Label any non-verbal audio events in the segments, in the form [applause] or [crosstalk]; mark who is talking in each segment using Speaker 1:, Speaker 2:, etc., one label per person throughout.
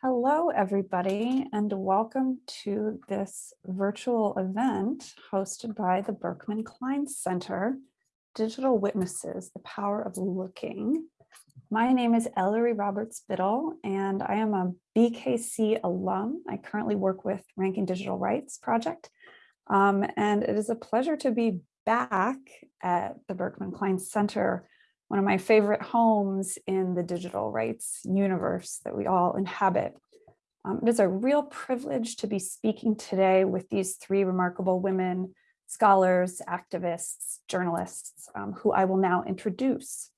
Speaker 1: Hello, everybody, and welcome to this virtual event hosted by the Berkman Klein Center, Digital Witnesses, The Power of Looking. My name is Ellery Roberts Biddle, and I am a BKC alum. I currently work with Ranking Digital Rights Project, um, and it is a pleasure to be back at the Berkman Klein Center one of my favorite homes in the digital rights universe that we all inhabit. Um, it is a real privilege to be speaking today with these three remarkable women, scholars, activists, journalists, um, who I will now introduce.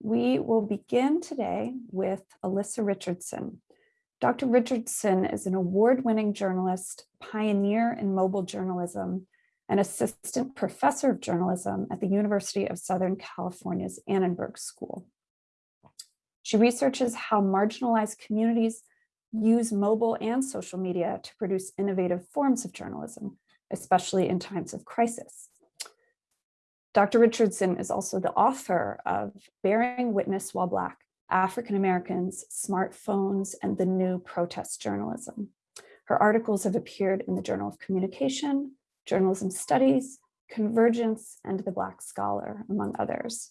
Speaker 1: We will begin today with Allissa Richardson. Dr. Richardson is an award-winning journalist, pioneer in mobile journalism, an assistant professor of journalism at the University of Southern California's Annenberg School. She researches how marginalized communities use mobile and social media to produce innovative forms of journalism, especially in times of crisis. Dr. Richardson is also the author of Bearing Witness While Black, African Americans, Smartphones, and the New Protest Journalism. Her articles have appeared in the Journal of Communication, journalism studies, convergence, and the Black Scholar, among others.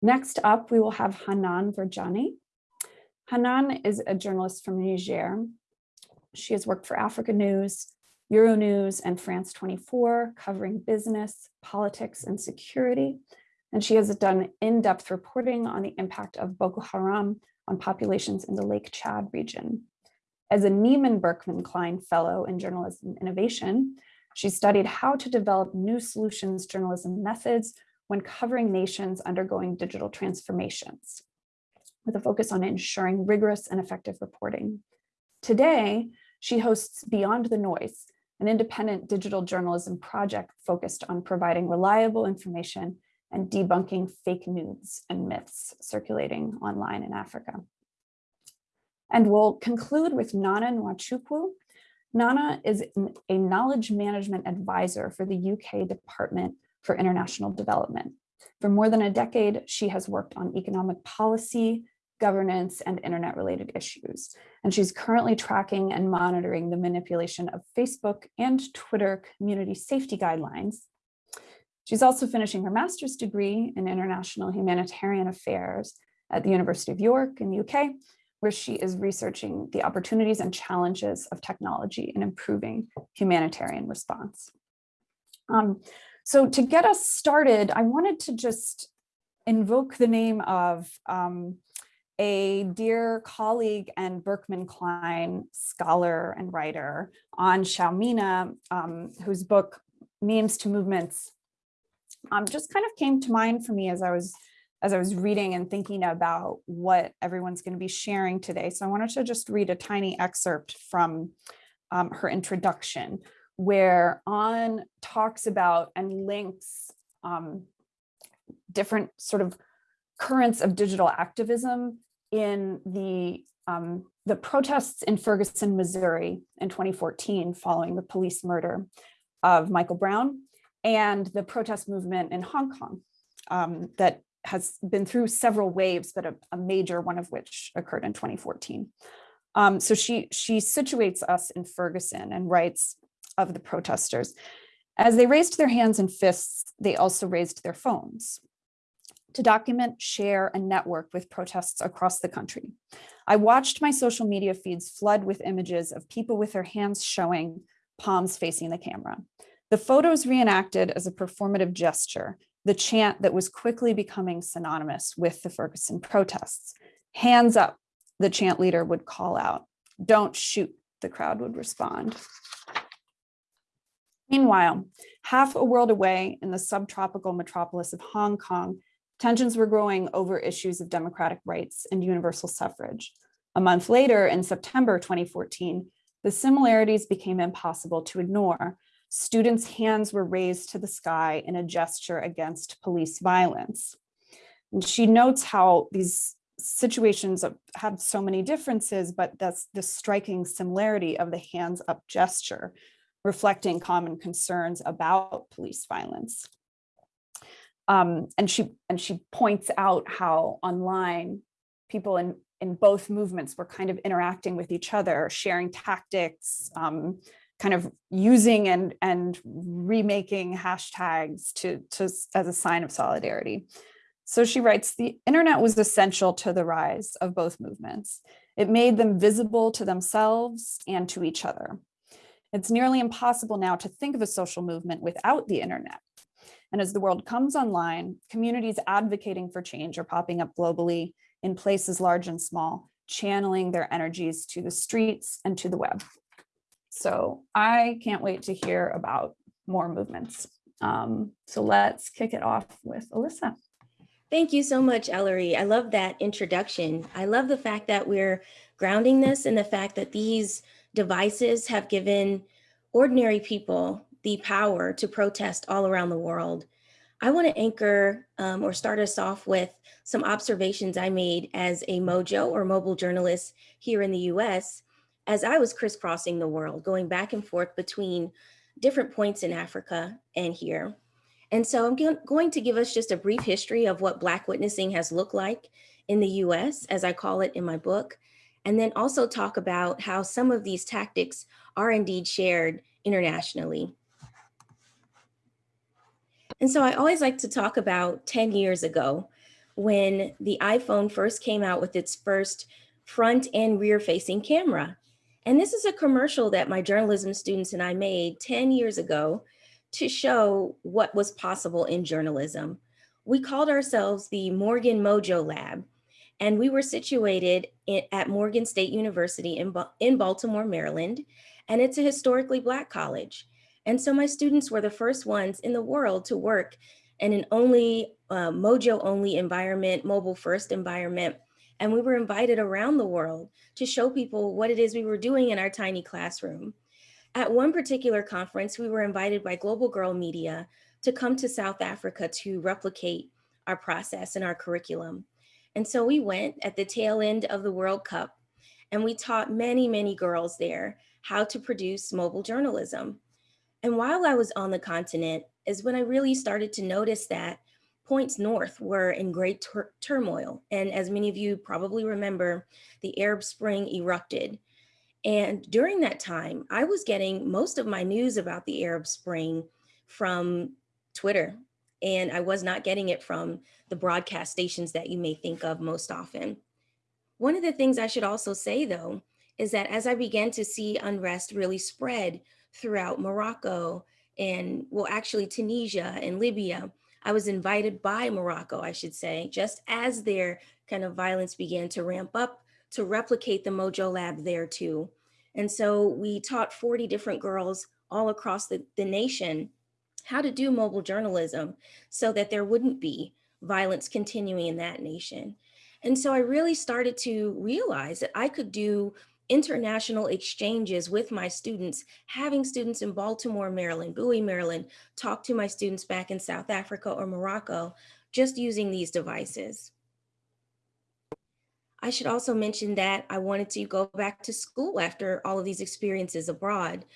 Speaker 1: Next up, we will have Hannane Ferdjani. Hannane is a journalist from Niger. She has worked for Africa News, Euronews, and France 24, covering business, politics, and security. And she has done in-depth reporting on the impact of Boko Haram on populations in the Lake Chad region. As a Nieman Berkman Klein Fellow in Journalism Innovation, she studied how to develop new solutions journalism methods when covering nations undergoing digital transformations, with a focus on ensuring rigorous and effective reporting. Today, she hosts Beyond the Noise, an independent digital journalism project focused on providing reliable information and debunking fake news and myths circulating online in Africa. And we'll conclude with Nana Nwachukwu, Nana is a knowledge management advisor for the UK Department for International Development. For more than a decade, she has worked on economic policy, governance, and internet-related issues. And she's currently tracking and monitoring the manipulation of Facebook and Twitter community safety guidelines. She's also finishing her master's degree in international humanitarian affairs at the University of York in the UK, where she is researching the opportunities and challenges of technology in improving humanitarian response. Um, so to get us started, I wanted to just invoke the name of um, a dear colleague and Berkman Klein scholar and writer An Xiao Mina, um, whose book Memes to Movements um, just kind of came to mind for me as I was as I was reading and thinking about what everyone's going to be sharing today. So I wanted to just read a tiny excerpt from um, her introduction, where An talks about and links um, different sort of currents of digital activism in the um, the protests in Ferguson, Missouri in 2014 following the police murder of Michael Brown and the protest movement in Hong Kong um, that has been through several waves, but a, a major one of which occurred in 2014. Um, so she, she situates us in Ferguson and writes of the protesters. As they raised their hands and fists, they also raised their phones to document, share, and network with protests across the country. I watched my social media feeds flood with images of people with their hands showing, palms facing the camera. The photos reenacted as a performative gesture, the chant that was quickly becoming synonymous with the Ferguson protests. Hands up, the chant leader would call out. Don't shoot, the crowd would respond. Meanwhile, half a world away in the subtropical metropolis of Hong Kong, tensions were growing over issues of democratic rights and universal suffrage. A month later, in September 2014, the similarities became impossible to ignore students' hands were raised to the sky in a gesture against police violence. And she notes how these situations have so many differences, but that's the striking similarity of the hands up gesture, reflecting common concerns about police violence. Um, and she and she points out how online people in, in both movements were kind of interacting with each other, sharing tactics, um, kind of using and, and remaking hashtags to, to, as a sign of solidarity. So she writes, the internet was essential to the rise of both movements. It made them visible to themselves and to each other. It's nearly impossible now to think of a social movement without the internet. And as the world comes online, communities advocating for change are popping up globally in places large and small, channeling their energies to the streets and to the web. So I can't wait to hear about more movements. Um, so let's kick it off with Allissa.
Speaker 2: Thank you so much, Ellery. I love that introduction. I love the fact that we're grounding this in the fact that these devices have given ordinary people the power to protest all around the world. I want to anchor um, or start us off with some observations I made as a Mojo or mobile journalist here in the US as I was crisscrossing the world, going back and forth between different points in Africa and here. And so I'm going to give us just a brief history of what Black witnessing has looked like in the US, as I call it in my book, and then also talk about how some of these tactics are indeed shared internationally. And so I always like to talk about 10 years ago when the iPhone first came out with its first front and rear facing camera. And this is a commercial that my journalism students and I made 10 years ago to show what was possible in journalism. We called ourselves the Morgan Mojo Lab, and we were situated at Morgan State University in, in Baltimore, Maryland, and it's a historically Black college. And so my students were the first ones in the world to work in an only uh, Mojo only environment, mobile first environment. And we were invited around the world to show people what it is we were doing in our tiny classroom. At one particular conference, we were invited by Global Girl Media to come to South Africa to replicate our process and our curriculum. And so we went at the tail end of the World Cup and we taught many, many girls there how to produce mobile journalism. And while I was on the continent is when I really started to notice that points north were in great tur turmoil. And as many of you probably remember, the Arab Spring erupted. And during that time, I was getting most of my news about the Arab Spring from Twitter. And I was not getting it from the broadcast stations that you may think of most often. One of the things I should also say, though, is that as I began to see unrest really spread throughout Morocco and, well, actually Tunisia and Libya, I was invited by Morocco, I should say, just as their kind of violence began to ramp up to replicate the Mojo Lab there too. And so we taught 40 different girls all across the, the nation how to do mobile journalism so that there wouldn't be violence continuing in that nation. And so I really started to realize that I could do international exchanges with my students, having students in Baltimore, Maryland, Bowie, Maryland, talk to my students back in South Africa or Morocco, just using these devices. I should also mention that I wanted to go back to school after all of these experiences abroad,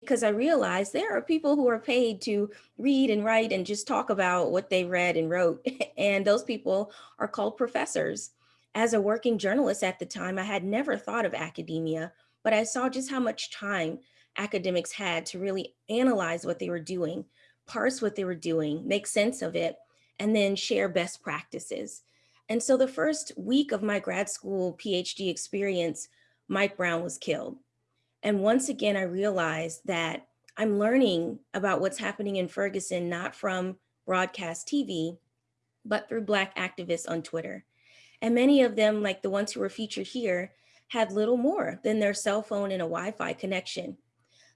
Speaker 2: because I realized there are people who are paid to read and write and just talk about what they read and wrote. [laughs] And those people are called professors as a working journalist at the time, I had never thought of academia, but I saw just how much time academics had to really analyze what they were doing, parse what they were doing, make sense of it, and then share best practices. And so the first week of my grad school PhD experience, Mike Brown was killed. And once again, I realized that I'm learning about what's happening in Ferguson, not from broadcast TV, but through Black activists on Twitter. And many of them, like the ones who were featured here, had little more than their cell phone and a Wi-Fi connection.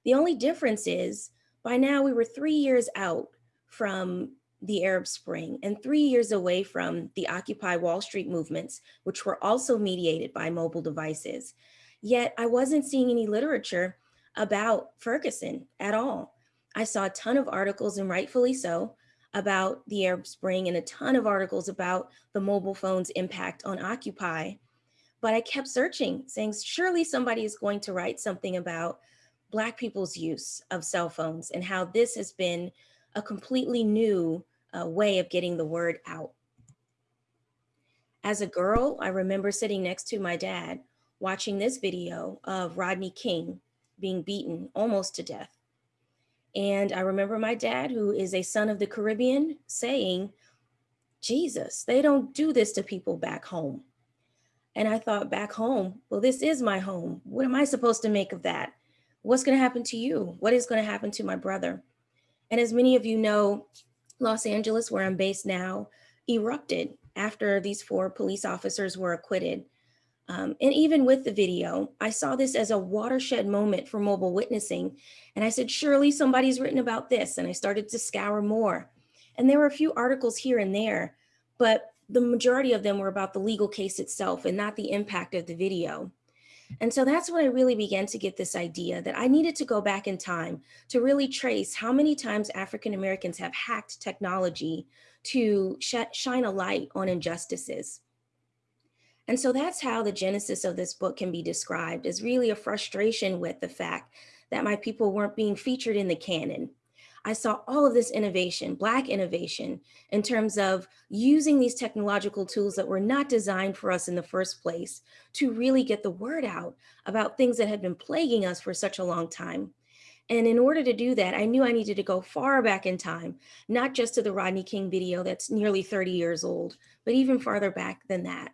Speaker 2: The only difference is by now we were three years out from the Arab Spring and three years away from the Occupy Wall Street movements, which were also mediated by mobile devices. Yet I wasn't seeing any literature about Ferguson at all. I saw a ton of articles and rightfully so about the Arab Spring and a ton of articles about the mobile phone's impact on Occupy. But I kept searching, saying, surely somebody is going to write something about Black people's use of cell phones and how this has been a completely new uh, way of getting the word out. As a girl, I remember sitting next to my dad watching this video of Rodney King being beaten almost to death. And I remember my dad, who is a son of the Caribbean, saying, Jesus, they don't do this to people back home. And I thought, back home, well, this is my home. What am I supposed to make of that? What's going to happen to you? What is going to happen to my brother? And as many of you know, Los Angeles, where I'm based now, erupted after these four police officers were acquitted. Um, and even with the video, I saw this as a watershed moment for mobile witnessing. And I said, surely somebody's written about this. And I started to scour more. And there were a few articles here and there, but the majority of them were about the legal case itself and not the impact of the video. And so that's when I really began to get this idea that I needed to go back in time to really trace how many times African Americans have hacked technology to sh shine a light on injustices. And so that's how the genesis of this book can be described as really a frustration with the fact that my people weren't being featured in the canon. I saw all of this innovation, Black innovation, in terms of using these technological tools that were not designed for us in the first place to really get the word out about things that had been plaguing us for such a long time. And in order to do that, I knew I needed to go far back in time, not just to the Rodney King video that's nearly 30 years old, but even farther back than that.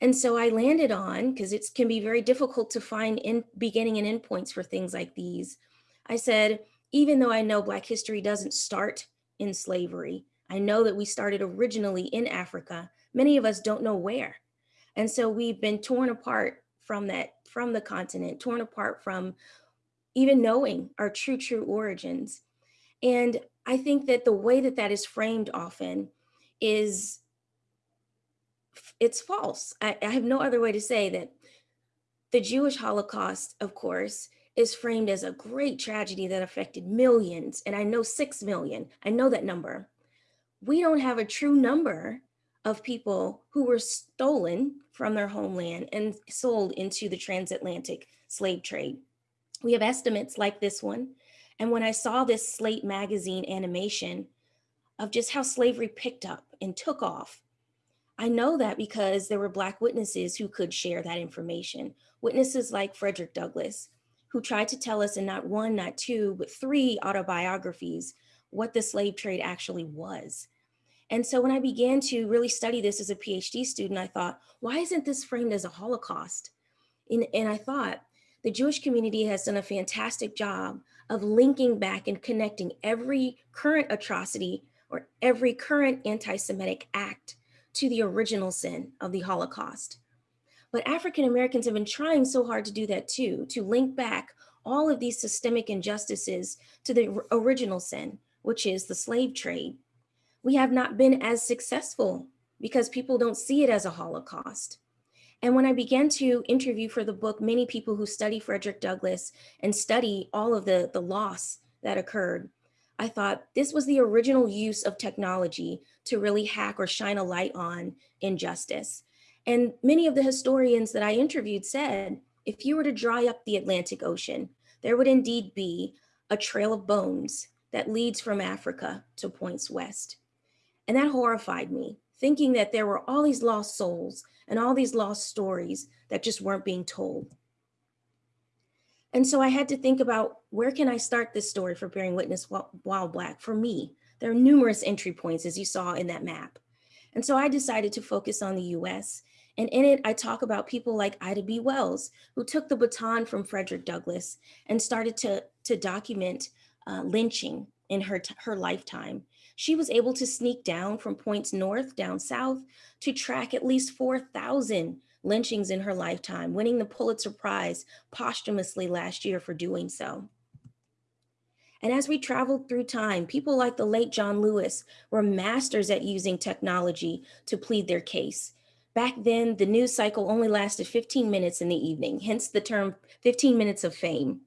Speaker 2: And so I landed on, because it can be very difficult to find in beginning and endpoints for things like these. I said, even though I know Black history doesn't start in slavery, I know that we started originally in Africa. Many of us don't know where. And so we've been torn apart from that, from the continent, torn apart from even knowing our true, true origins. And I think that the way that that is framed often is, it's false. I, I have no other way to say that the Jewish Holocaust, of course, is framed as a great tragedy that affected millions. And I know 6 million, I know that number. We don't have a true number of people who were stolen from their homeland and sold into the transatlantic slave trade. We have estimates like this one. And when I saw this Slate magazine animation of just how slavery picked up and took off, I know that because there were Black witnesses who could share that information. Witnesses like Frederick Douglass, who tried to tell us in not one, not two, but three autobiographies what the slave trade actually was. And so when I began to really study this as a PhD student, I thought, why isn't this framed as a Holocaust? And, and I thought, the Jewish community has done a fantastic job of linking back and connecting every current atrocity or every current anti-Semitic act to the original sin of the Holocaust. But African Americans have been trying so hard to do that too, to link back all of these systemic injustices to the original sin, which is the slave trade. We have not been as successful because people don't see it as a Holocaust. And when I began to interview for the book, many people who study Frederick Douglass and study all of the, the loss that occurred, I thought this was the original use of technology to really hack or shine a light on injustice. And many of the historians that I interviewed said, if you were to dry up the Atlantic Ocean, there would indeed be a trail of bones that leads from Africa to points west. And that horrified me, thinking that there were all these lost souls and all these lost stories that just weren't being told. And so I had to think about where can I start this story for Bearing Witness While Black for me? There are numerous entry points as you saw in that map. And so I decided to focus on the US. And in it, I talk about people like Ida B. Wells, who took the baton from Frederick Douglass and started to, to document uh, lynching in her, her lifetime she was able to sneak down from points north down south to track at least 4,000 lynchings in her lifetime, winning the Pulitzer Prize posthumously last year for doing so. And as we traveled through time, people like the late John Lewis were masters at using technology to plead their case. Back then, the news cycle only lasted 15 minutes in the evening, hence the term 15 minutes of fame.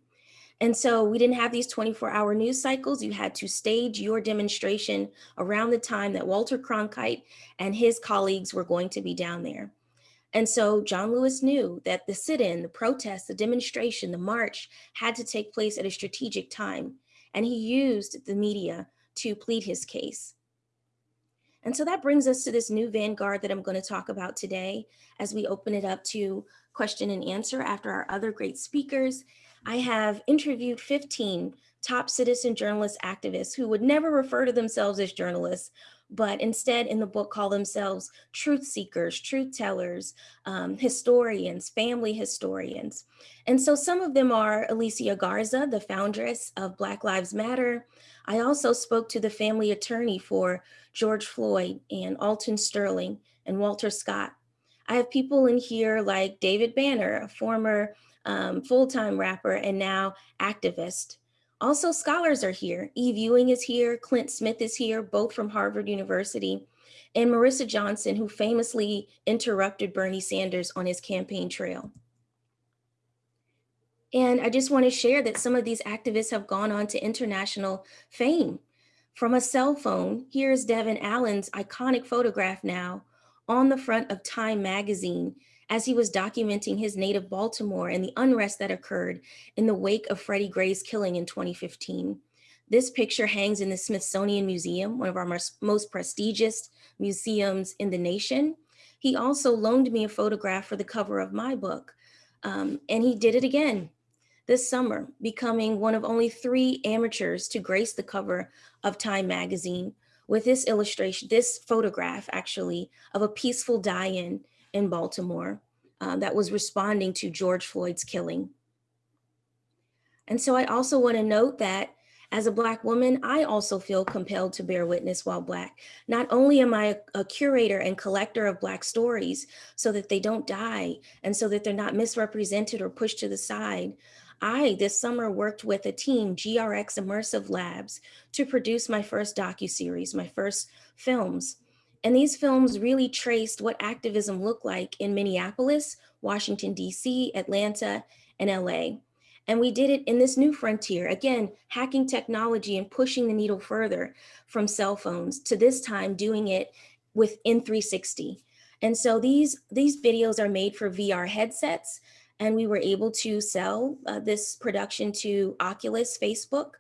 Speaker 2: And so we didn't have these 24 hour news cycles. You had to stage your demonstration around the time that Walter Cronkite and his colleagues were going to be down there. And so John Lewis knew that the sit-in, the protest, the demonstration, the march had to take place at a strategic time. And he used the media to plead his case. And so that brings us to this new vanguard that I'm going to talk about today as we open it up to question and answer after our other great speakers. I have interviewed 15 top citizen journalist activists who would never refer to themselves as journalists, but instead in the book call themselves truth seekers, truth tellers, um, historians, family historians. And so some of them are Alicia Garza, the foundress of Black Lives Matter. I also spoke to the family attorney for George Floyd and Alton Sterling and Walter Scott. I have people in here like David Banner, a former um, full-time rapper and now activist. Also scholars are here. Eve Ewing is here, Clint Smith is here, both from Harvard University, and Marissa Johnson, who famously interrupted Bernie Sanders on his campaign trail. And I just want to share that some of these activists have gone on to international fame. From a cell phone, here's Devin Allen's iconic photograph now on the front of Time magazine as he was documenting his native Baltimore and the unrest that occurred in the wake of Freddie Gray's killing in 2015. This picture hangs in the Smithsonian Museum, one of our most prestigious museums in the nation. He also loaned me a photograph for the cover of my book, um, and he did it again this summer, becoming one of only three amateurs to grace the cover of Time magazine with this illustration, this photograph actually, of a peaceful die-in in Baltimore uh, that was responding to George Floyd's killing. And so I also want to note that as a Black woman, I also feel compelled to bear witness while Black. Not only am I a, a, curator and collector of Black stories so that they don't die and so that they're not misrepresented or pushed to the side, I, this summer, worked with a team, GRX Immersive Labs, to produce my first docu-series, my first films. And these films really traced what activism looked like in Minneapolis, Washington, DC, Atlanta, and LA. And we did it in this new frontier, again, hacking technology and pushing the needle further from cell phones to this time doing it with N360. And so these, these videos are made for VR headsets and we were able to sell uh, this production to Oculus Facebook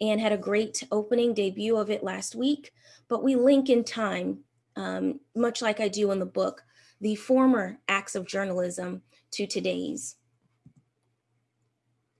Speaker 2: and had a great opening debut of it last week. But we link in time, um, much like I do in the book, the former acts of journalism to today's.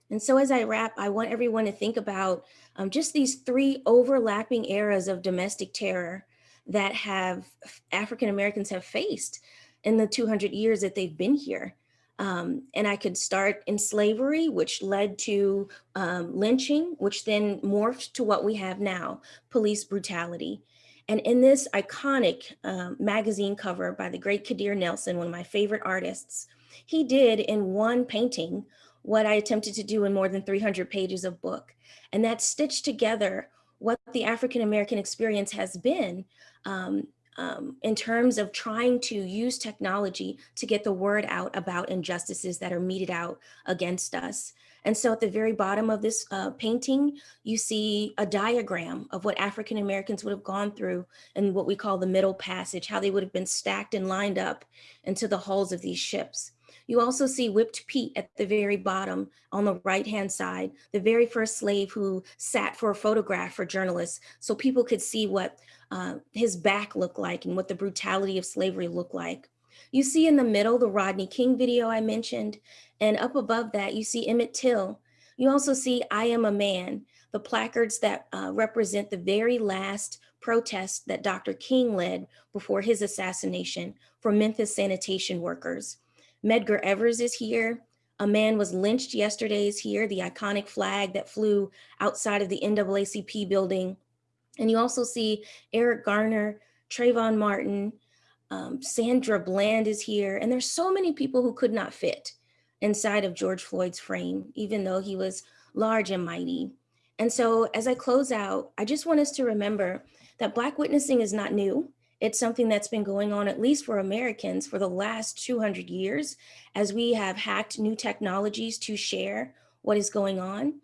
Speaker 2: And so as I wrap, I want everyone to think about um, just these three overlapping eras of domestic terror that have African Americans have faced in the 200 years that they've been here. Um, and I could start in slavery, which led to um, lynching, which then morphed to what we have now, police brutality. And in this iconic um, magazine cover by the great Kadir Nelson, one of my favorite artists, he did in one painting what I attempted to do in more than 300 pages of book. And that stitched together what the African-American experience has been um, um, in terms of trying to use technology to get the word out about injustices that are meted out against us. And so at the very bottom of this uh, painting, you see a diagram of what African Americans would have gone through in what we call the middle passage, how they would have been stacked and lined up into the hulls of these ships. You also see Whipped Pete at the very bottom on the right-hand side, the very first slave who sat for a photograph for journalists so people could see what uh, his back looked like and what the brutality of slavery looked like. You see in the middle, the Rodney King video I mentioned, and up above that, you see Emmett Till. You also see I Am a Man, the placards that uh, represent the very last protest that Dr. King led before his assassination for Memphis sanitation workers. Medgar Evers is here. A man was lynched yesterday is here, the iconic flag that flew outside of the NAACP building. And you also see Eric Garner, Trayvon Martin, um, Sandra Bland is here. And there's so many people who could not fit inside of George Floyd's frame, even though he was large and mighty. And so as I close out, I just want us to remember that Black witnessing is not new. It's something that's been going on, at least for Americans, for the last 200 years, as we have hacked new technologies to share what is going on.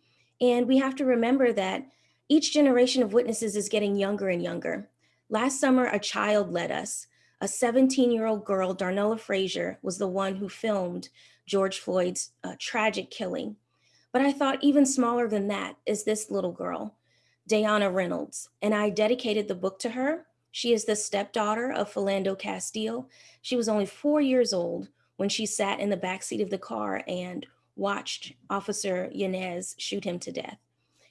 Speaker 2: And we have to remember that each generation of witnesses is getting younger and younger. Last summer, a child led us. A 17-year-old girl, Darnella Frazier, was the one who filmed George Floyd's uh, tragic killing. But I thought even smaller than that is this little girl, Dayana Reynolds, and I dedicated the book to her She is the stepdaughter of Philando Castile. She was only four years old when she sat in the backseat of the car and watched Officer Yanez shoot him to death.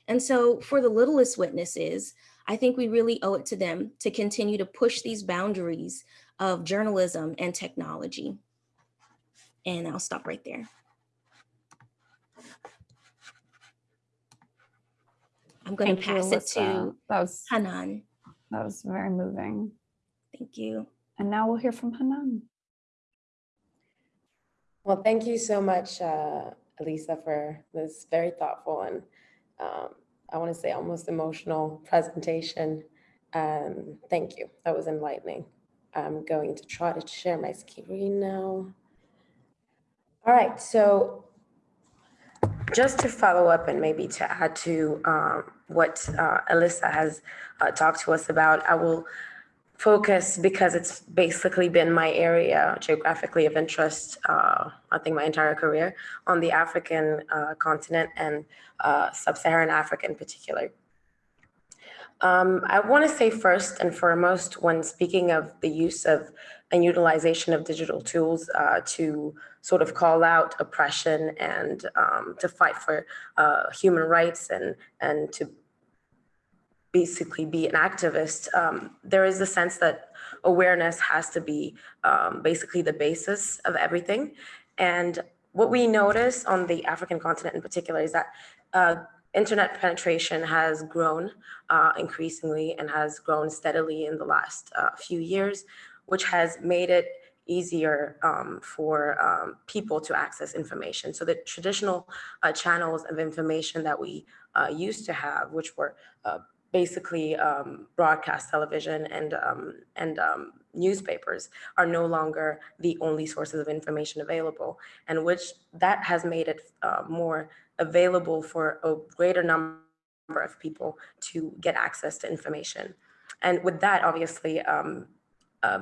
Speaker 2: And so for the littlest witnesses, I think we really owe it to them to continue to push these boundaries of journalism and technology. And I'll stop right there. I'm going to
Speaker 1: Thank you,
Speaker 2: pass it to Hannane.
Speaker 1: That was very moving.
Speaker 2: Thank you.
Speaker 1: And now we'll hear from Hannane.
Speaker 3: Well, thank you so much, uh, Elisa, for this very thoughtful and um, I want to say almost emotional presentation. Um, thank you. That was enlightening. I'm going to try to share my screen now. All right, so just to follow up and maybe to add to um, what uh, Allissa has uh, talked to us about, I will focus because it's basically been my area geographically of interest, uh, I think my entire career, on the African uh, continent and uh, sub-Saharan Africa in particular. Um, I want to say first and foremost, when speaking of the use of and utilization of digital tools uh, to sort of call out oppression and um, to fight for uh, human rights and, and to basically be an activist, um, there is a sense that awareness has to be um, basically the basis of everything. And what we notice on the African continent in particular is that uh, internet penetration has grown uh, increasingly and has grown steadily in the last uh, few years, which has made it easier um, for um, people to access information. So the traditional uh, channels of information that we uh, used to have, which were uh, basically um, broadcast television and um, and um, newspapers are no longer the only sources of information available, and which that has made it uh, more available for a greater number of people to get access to information. And with that, obviously, um, uh,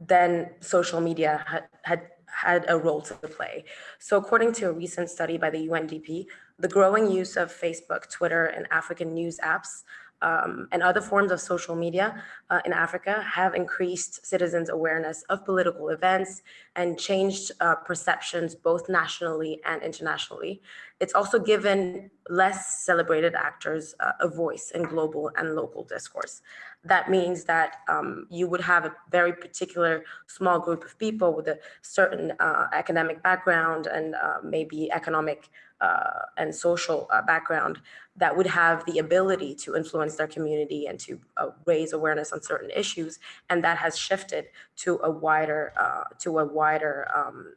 Speaker 3: then social media had, had had a role to play. So according to a recent study by the UNDP, the growing use of Facebook, Twitter, and African news apps um, and other forms of social media uh, in Africa have increased citizens' awareness of political events and changed uh, perceptions both nationally and internationally. It's also given less celebrated actors uh, a voice in global and local discourse. That means that um, you would have a very particular small group of people with a certain uh, academic background and uh, maybe economic uh, and social uh, background that would have the ability to influence their community and to uh, raise awareness on certain issues. And that has shifted to a wider, to a wider um,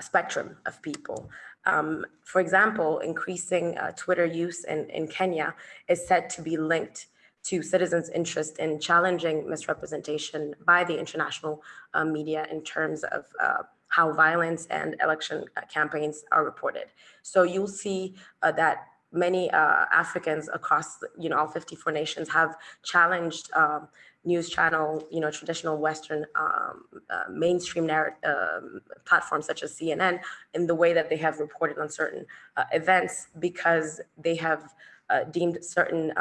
Speaker 3: spectrum of people. Um, for example, increasing uh, Twitter use in, in Kenya is said to be linked to citizens' interest in challenging misrepresentation by the international uh, media in terms of uh, how violence and election uh, campaigns are reported. So you'll see uh, that many uh, Africans across, you know, all 54 nations have challenged um, news channel, you know, traditional Western um, uh, mainstream um, platforms such as CNN in the way that they have reported on certain uh, events because they have uh, deemed certain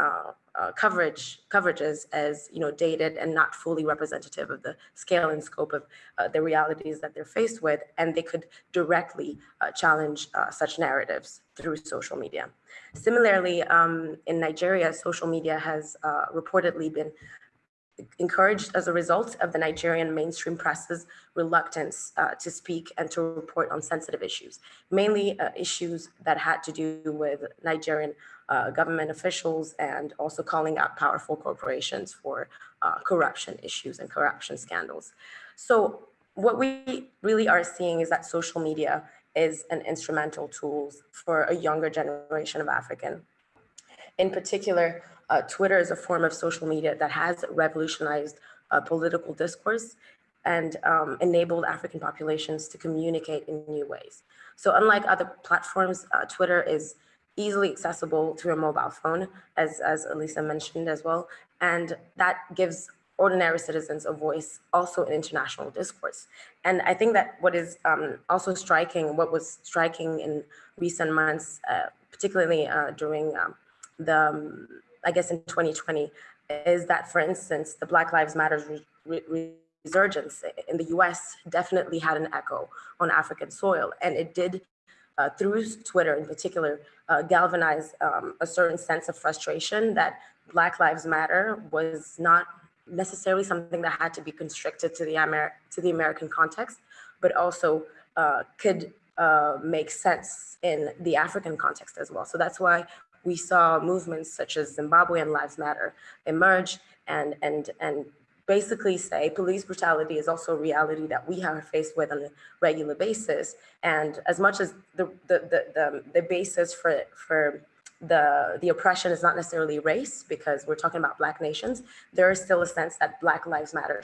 Speaker 3: uh, coverage coverages as you know dated and not fully representative of the scale and scope of uh, the realities that they're faced with, and they could directly uh, challenge uh, such narratives through social media. Similarly, um, in Nigeria, social media has uh, reportedly been encouraged as a result of the Nigerian mainstream press's reluctance uh, to speak and to report on sensitive issues, mainly uh, issues that had to do with Nigerian uh, government officials and also calling out powerful corporations for uh, corruption issues and corruption scandals. So what we really are seeing is that social media is an instrumental tool for a younger generation of African. In particular, uh, Twitter is a form of social media that has revolutionized uh, political discourse and um, enabled African populations to communicate in new ways. So unlike other platforms, uh, Twitter is easily accessible through a mobile phone, as, as Elisa mentioned as well. And that gives ordinary citizens a voice also in international discourse. And I think that what is um, also striking, what was striking in recent months, uh, particularly uh, during um, the, um, I guess in 2020, is that, for instance, the Black Lives Matter re- re- resurgence in the US definitely had an echo on African soil. And it did, uh, through Twitter in particular, uh, galvanize um, a certain sense of frustration that Black Lives Matter was not necessarily something that had to be constricted to the, Amer- to the American context, but also uh, could uh, make sense in the African context as well. So that's why we saw movements such as Zimbabwean Lives Matter emerge and, and, and basically say police brutality is also a reality that we are faced with on a regular basis. And as much as the, the, the, the, the basis for, for the, the oppression is not necessarily race, because we're talking about Black nations, there is still a sense that Black lives matter,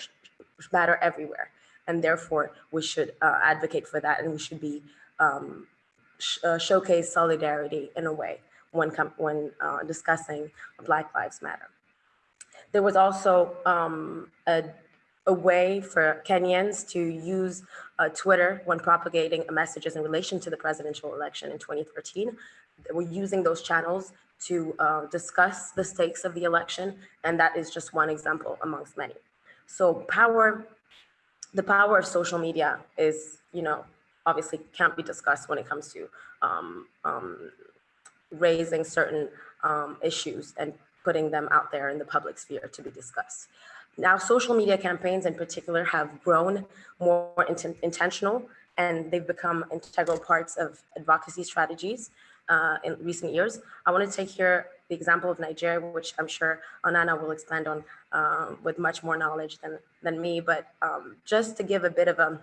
Speaker 3: matter everywhere. And therefore, we should uh, advocate for that and we should be um, sh uh, showcase solidarity in a way when, when uh, discussing Black Lives Matter. There was also um, a, a, way for Kenyans to use uh, Twitter when propagating messages in relation to the presidential election in 2013. They were using those channels to uh, discuss the stakes of the election, and that is just one example amongst many. So power, the power of social media is, you know, obviously can't be discussed when it comes to um, um, raising certain um, issues and putting them out there in the public sphere to be discussed. Now, social media campaigns in particular have grown more int intentional and they've become integral parts of advocacy strategies uh, in recent years. I want to take here the example of Nigeria, which I'm sure Onana will expand on um, with much more knowledge than, than me, but um, just to give a bit of a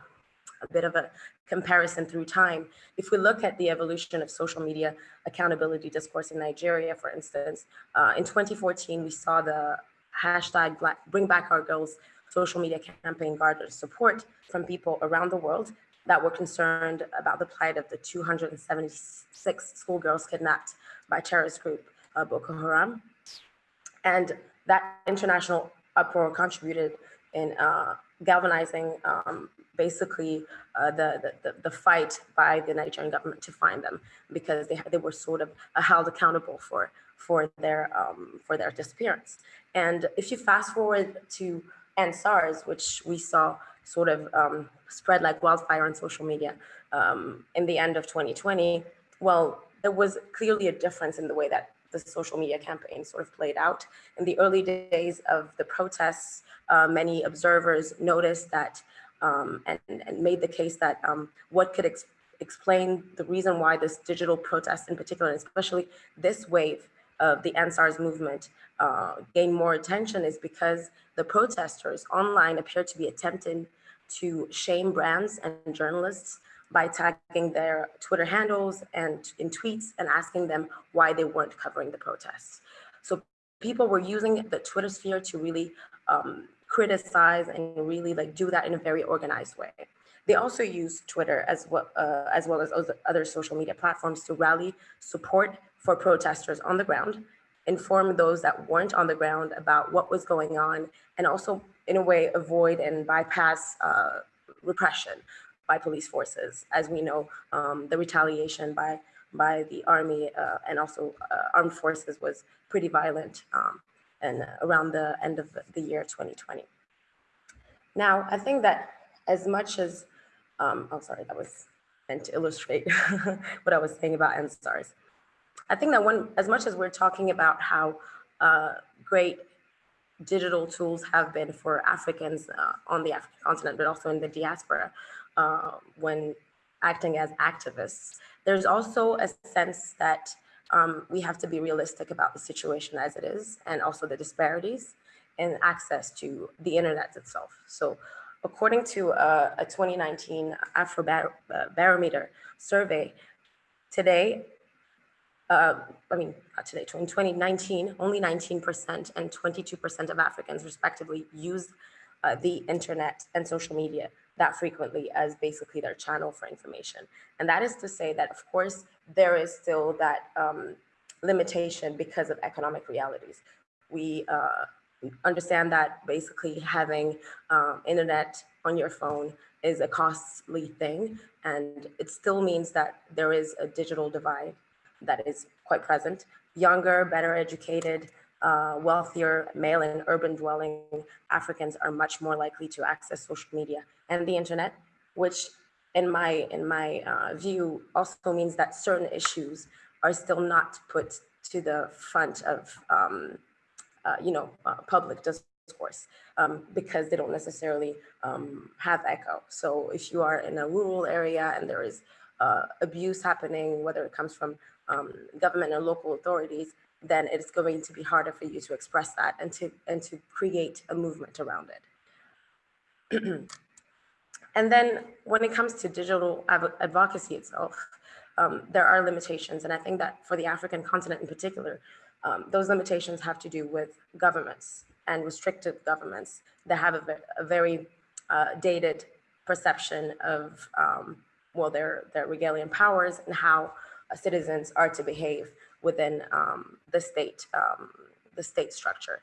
Speaker 3: a bit of a comparison through time. If we look at the evolution of social media accountability discourse in Nigeria, for instance, uh, in 2014, we saw the hashtag Black, Bring Back Our Girls social media campaign garnered support from people around the world that were concerned about the plight of the 276 schoolgirls kidnapped by terrorist group uh, Boko Haram. And that international uproar contributed in uh, galvanizing um, basically uh, the, the, the fight by the Nigerian government to find them because they, they were sort of uh, held accountable for, for, their, um, for their disappearance. And if you fast forward to EndSARS, which we saw sort of um, spread like wildfire on social media um, in the end of 2020, well, there was clearly a difference in the way that the social media campaign sort of played out. In the early days of the protests, uh, many observers noticed that um, and, and, made the case that um, what could ex explain the reason why this digital protest in particular, and especially this wave of the EndSARS movement uh, gained more attention is because the protesters online appear to be attempting to shame brands and journalists by tagging their Twitter handles and in tweets and asking them why they weren't covering the protests. So people were using the Twitter sphere to really um, criticize and really like do that in a very organized way. They also use Twitter as well, uh, as well as other social media platforms to rally support for protesters on the ground, inform those that weren't on the ground about what was going on, and also in a way avoid and bypass uh, repression by police forces. As we know, um, the retaliation by by the army uh, and also uh, armed forces was pretty violent. Um, and around the end of the year 2020. Now, I think that as much as, um, oh, sorry, that was meant to illustrate [laughs] what I was saying about EndSARS. I think that when, as much as we're talking about how uh, great digital tools have been for Africans uh, on the African continent, but also in the diaspora, uh, when acting as activists, there's also a sense that um, we have to be realistic about the situation as it is and also the disparities in access to the internet itself. So according to a, a 2019 Afrobarometer survey, today, uh, I mean, not today, in 2019, only 19% and 22% of Africans respectively use uh, the internet and social media that frequently as basically their channel for information. And that is to say that, of course, there is still that um, limitation because of economic realities. We uh, understand that basically having um, internet on your phone is a costly thing, and it still means that there is a digital divide that is quite present. Younger, better educated uh, wealthier, male and urban dwelling Africans are much more likely to access social media and the internet, which in my, in my uh, view also means that certain issues are still not put to the front of, um, uh, you know, uh, public discourse um, because they don't necessarily um, have echo. So if you are in a rural area and there is uh, abuse happening, whether it comes from um, government or local authorities, then it's going to be harder for you to express that and to and to create a movement around it. [clears throat] and then when it comes to digital advocacy itself, um, there are limitations, and I think that for the African continent in particular, um, those limitations have to do with governments and restrictive governments that have a, a very uh, dated perception of um, well their their regalian powers and how uh, citizens are to behave within um, the state, um, the state structure.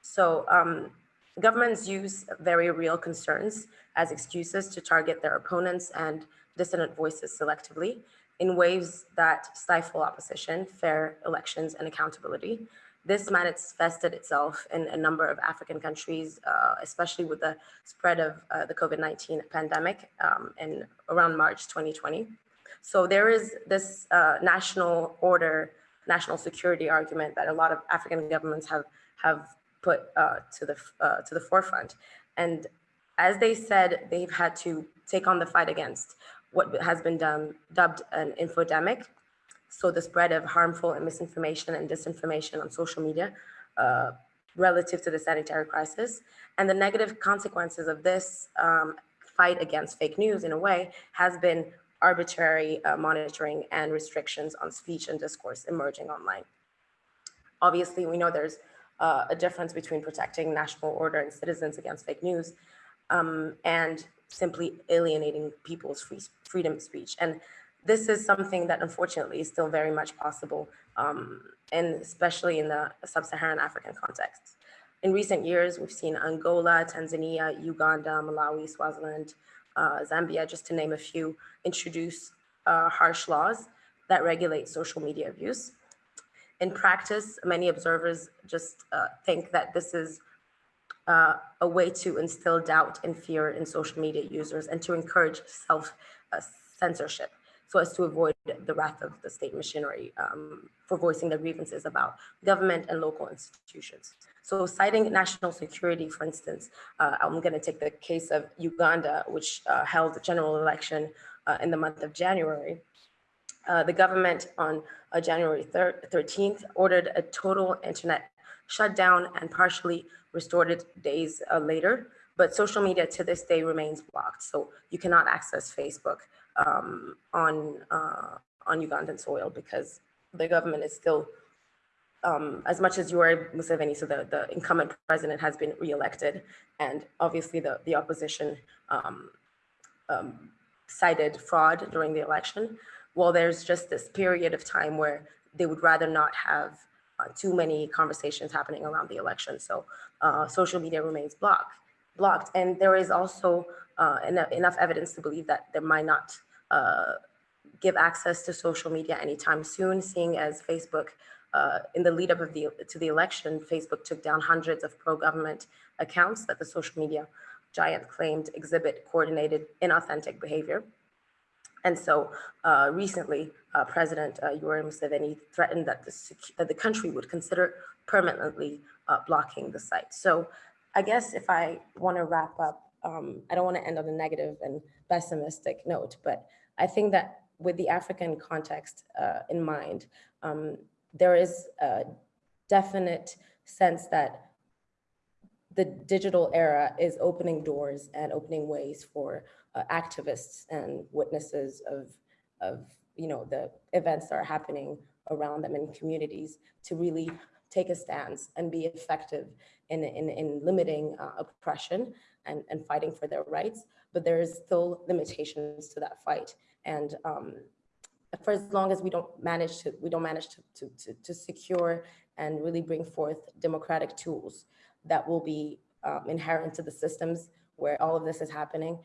Speaker 3: So um, governments use very real concerns as excuses to target their opponents and dissident voices selectively in ways that stifle opposition, fair elections, and accountability. This manifested itself in a number of African countries, uh, especially with the spread of uh, the COVID-19 pandemic um, in around March 2020. So there is this uh, national order national security argument that a lot of African governments have have put uh, to the uh, to the forefront. And as they said, they've had to take on the fight against what has been done, dubbed an infodemic. So the spread of harmful and misinformation and disinformation on social media uh, relative to the sanitary crisis. And the negative consequences of this um, fight against fake news in a way has been arbitrary uh, monitoring and restrictions on speech and discourse emerging online. Obviously, we know there's uh, a difference between protecting national order and citizens against fake news um, and simply alienating people's free, freedom of speech. And this is something that unfortunately is still very much possible, um, and especially in the sub-Saharan African context. In recent years, we've seen Angola, Tanzania, Uganda, Malawi, Swaziland, uh, Zambia, just to name a few, introduce uh, harsh laws that regulate social media abuse. In practice, many observers just uh, think that this is uh, a way to instill doubt and fear in social media users and to encourage self-censorship so as to avoid the wrath of the state machinery um, for voicing their grievances about government and local institutions. So citing national security, for instance, uh, I'm gonna take the case of Uganda, which uh, held a general election uh, in the month of January. Uh, the government on uh, January 13th ordered a total internet shutdown and partially restored it days uh, later, but social media to this day remains blocked. So you cannot access Facebook um, on, on Ugandan soil because the government is still um, as much as Yoweri Museveni, so the, the incumbent president has been reelected, and obviously the, the opposition um, um, cited fraud during the election, well, there's just this period of time where they would rather not have uh, too many conversations happening around the election. So uh, social media remains blocked. blocked. And there is also uh, enough, enough evidence to believe that there might not uh, give access to social media anytime soon, seeing as Facebook uh, in the lead up of the, to the election, Facebook took down hundreds of pro-government accounts that the social media giant claimed exhibit coordinated inauthentic behavior. And so uh, recently, uh, President uh, Yoweri Museveni threatened that the, that the country would consider permanently uh, blocking the site. So I guess if I want to wrap up, um, I don't want to end on a negative and pessimistic note, but I think that with the African context uh, in mind, um, there is a definite sense that the digital era is opening doors and opening ways for uh, activists and witnesses of, of you know, the events that are happening around them in communities to really take a stance and be effective in, in, in limiting uh, oppression and, and fighting for their rights. But there is still limitations to that fight. And um, for as long as we don't manage to we don't manage to, to, to, to secure and really bring forth democratic tools that will be um, inherent to the systems where all of this is happening,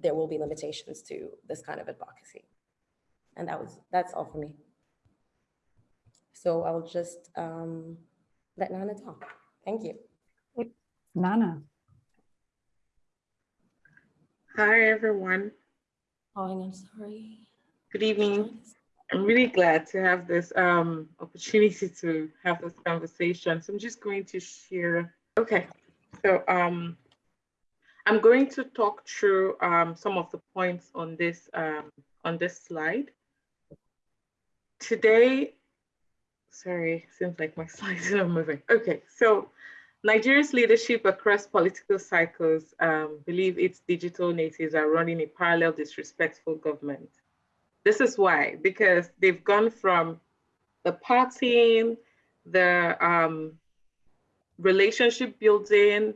Speaker 3: there will be limitations to this kind of advocacy. And that was that's all for me. So I'll just um, let Nana talk. Thank you.
Speaker 1: Nana.
Speaker 4: Hi, everyone.
Speaker 2: Oh, I'm sorry.
Speaker 4: Good evening. I'm really glad to have this um, opportunity to have this conversation. So I'm just going to share. Okay, so um, I'm going to talk through um, some of the points on this um, on this slide. Today, sorry, seems like my [laughs] slides are moving. Okay, so Nigeria's leadership across political cycles um, believe its digital natives are running a parallel disrespectful government. This is why, because they've gone from the partying, the um, relationship building,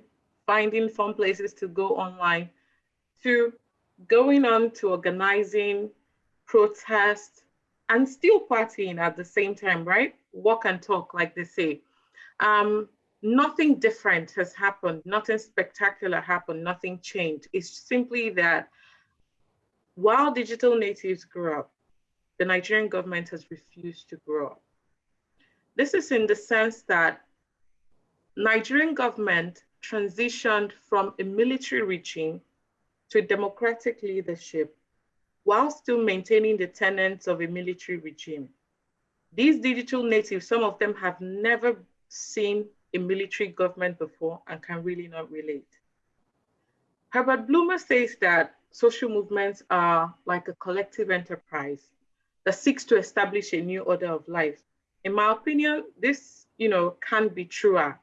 Speaker 4: finding fun places to go online, to going on to organizing protests and still partying at the same time, right? Walk and talk, like they say. Um, nothing different has happened, nothing spectacular happened, nothing changed. It's simply that while digital natives grew up, the Nigerian government has refused to grow up. This is in the sense that Nigerian government transitioned from a military regime to democratic leadership while still maintaining the tenets of a military regime. These digital natives, some of them have never seen a military government before and can really not relate. Herbert Blumer says that social movements are like a collective enterprise that seeks to establish a new order of life. In my opinion, this you know, can be truer,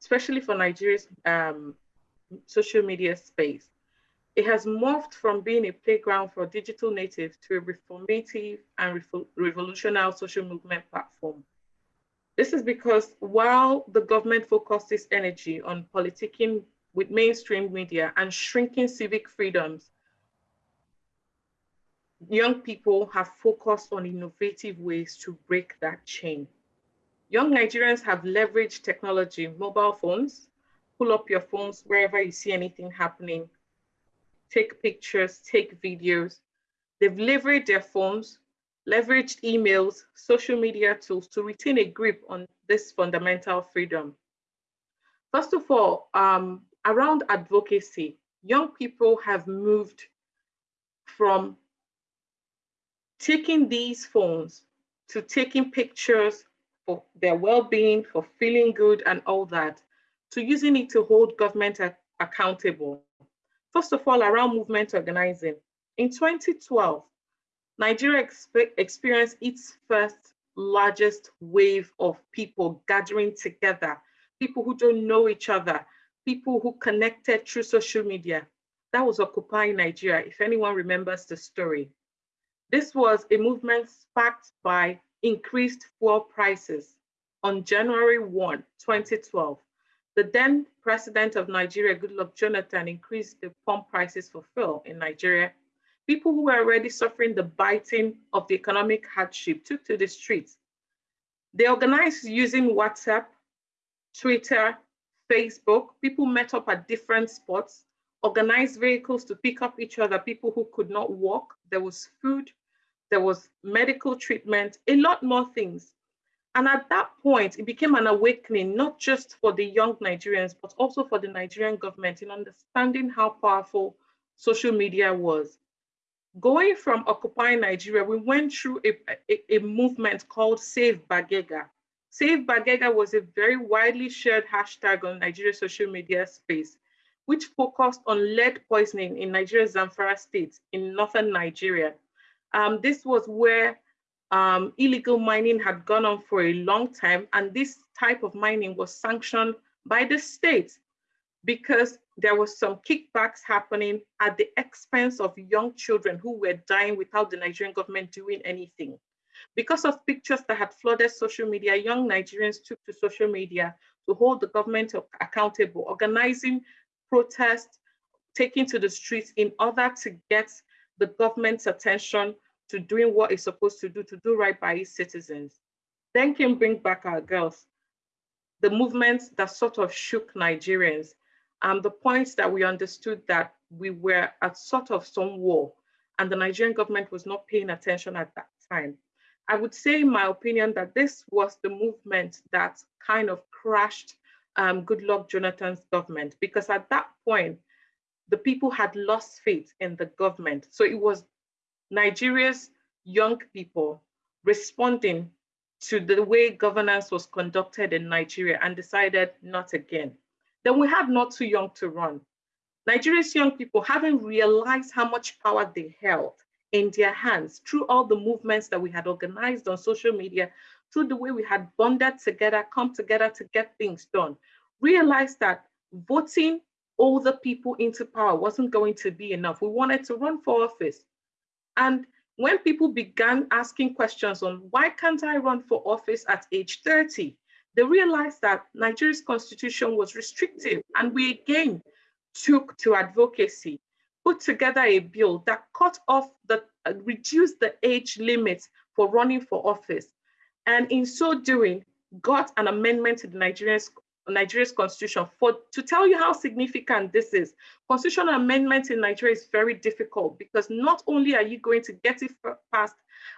Speaker 4: especially for Nigeria's um, social media space. It has morphed from being a playground for digital natives to a reformative and revolutionary social movement platform. This is because while the government focuses energy on politicking with mainstream media and shrinking civic freedoms, young people have focused on innovative ways to break that chain. Young Nigerians have leveraged technology, mobile phones, pull up your phones wherever you see anything happening, take pictures, take videos. They've leveraged their phones leveraged emails, social media tools to retain a grip on this fundamental freedom. First of all, um, around advocacy, young people have moved from taking these phones to taking pictures for their well-being, for feeling good and all that, to using it to hold government accountable. First of all, around movement organizing. In 2012, Nigeria exp experienced its first largest wave of people gathering together, people who don't know each other, people who connected through social media. That was Occupy Nigeria, if anyone remembers the story. This was a movement sparked by increased fuel prices. On January 1, 2012, the then president of Nigeria, Goodluck Jonathan, increased the pump prices for fuel in Nigeria people who were already suffering the biting of the economic hardship took to the streets. They organized using WhatsApp, Twitter, Facebook. People met up at different spots, organized vehicles to pick up each other, people who could not walk. There was food, there was medical treatment, a lot more things. And at that point, it became an awakening, not just for the young Nigerians, but also for the Nigerian government in understanding how powerful social media was going from occupying Nigeria, we went through a, a, a, movement called Save Bagega. Save Bagega was a very widely shared hashtag on Nigeria's social media space, which focused on lead poisoning in Nigeria's Zamfara state in northern Nigeria. Um, this was where um, illegal mining had gone on for a long time, and this type of mining was sanctioned by the state because there was some kickbacks happening at the expense of young children who were dying without the Nigerian government doing anything. Because of pictures that had flooded social media, young Nigerians took to social media to hold the government accountable, organizing protests, taking to the streets in order to get the government's attention to doing what it's supposed to do, to do right by its citizens. Then came Bring Back Our Girls, the movement that sort of shook Nigerians um, the points that we understood that we were at sort of some war and the Nigerian government was not paying attention at that time. I would say, in my opinion, that this was the movement that kind of crashed um, Goodluck Jonathan's government because at that point, the people had lost faith in the government. So it was Nigeria's young people responding to the way governance was conducted in Nigeria and decided not again. Then we had not too young to run. Nigeria's young people haven't realized how much power they held in their hands through all the movements that we had organized on social media, through the way we had bonded together, come together to get things done, realized that voting all the people into power wasn't going to be enough. We wanted to run for office. And when people began asking questions on why can't I run for office at age 30, they realized that Nigeria's constitution was restrictive. And we again took to advocacy, put together a bill that cut off the, uh, reduced the age limit for running for office. And in so doing, got an amendment to the Nigerian Nigeria's constitution. For to tell you how significant this is, constitutional amendment in Nigeria is very difficult because not only are you going to get it passed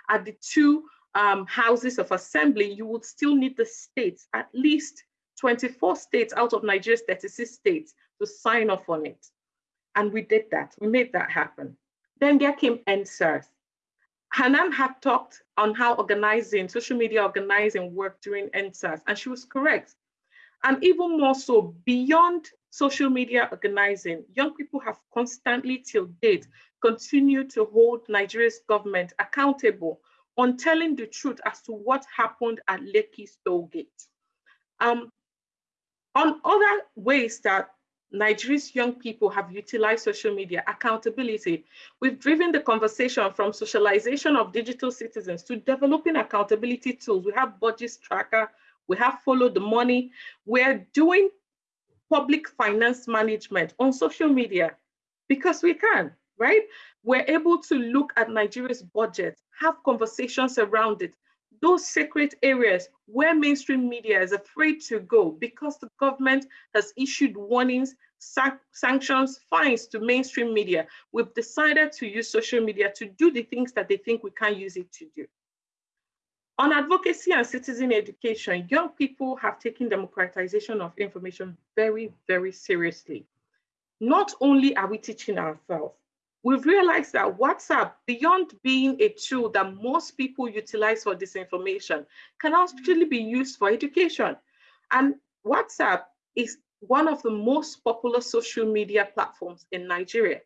Speaker 4: at the two um, houses of assembly, you would still need the states, at least 24 states out of Nigeria's 36 states to sign off on it. And we did that, we made that happen. Then there came EndSARS. Hannane had talked on how organizing, social media organizing worked during EndSARS, and she was correct. And even more so, beyond social media organizing, young people have constantly till date continued to hold Nigeria's government accountable on telling the truth as to what happened at Lekki Tollgate. Um, on other ways that Nigeria's young people have utilized social media accountability. We've driven the conversation from socialization of digital citizens to developing accountability tools. We have budget tracker, we have followed the money. We're doing public finance management on social media because we can, right? We're able to look at Nigeria's budget, have conversations around it, those sacred areas where mainstream media is afraid to go because the government has issued warnings, sanctions, fines to mainstream media. We've decided to use social media to do the things that they think we can't use it to do. On advocacy and citizen education, young people have taken democratization of information very, very seriously. Not only are we teaching ourselves, we've realized that WhatsApp, beyond being a tool that most people utilize for disinformation, can actually be used for education. And WhatsApp is one of the most popular social media platforms in Nigeria.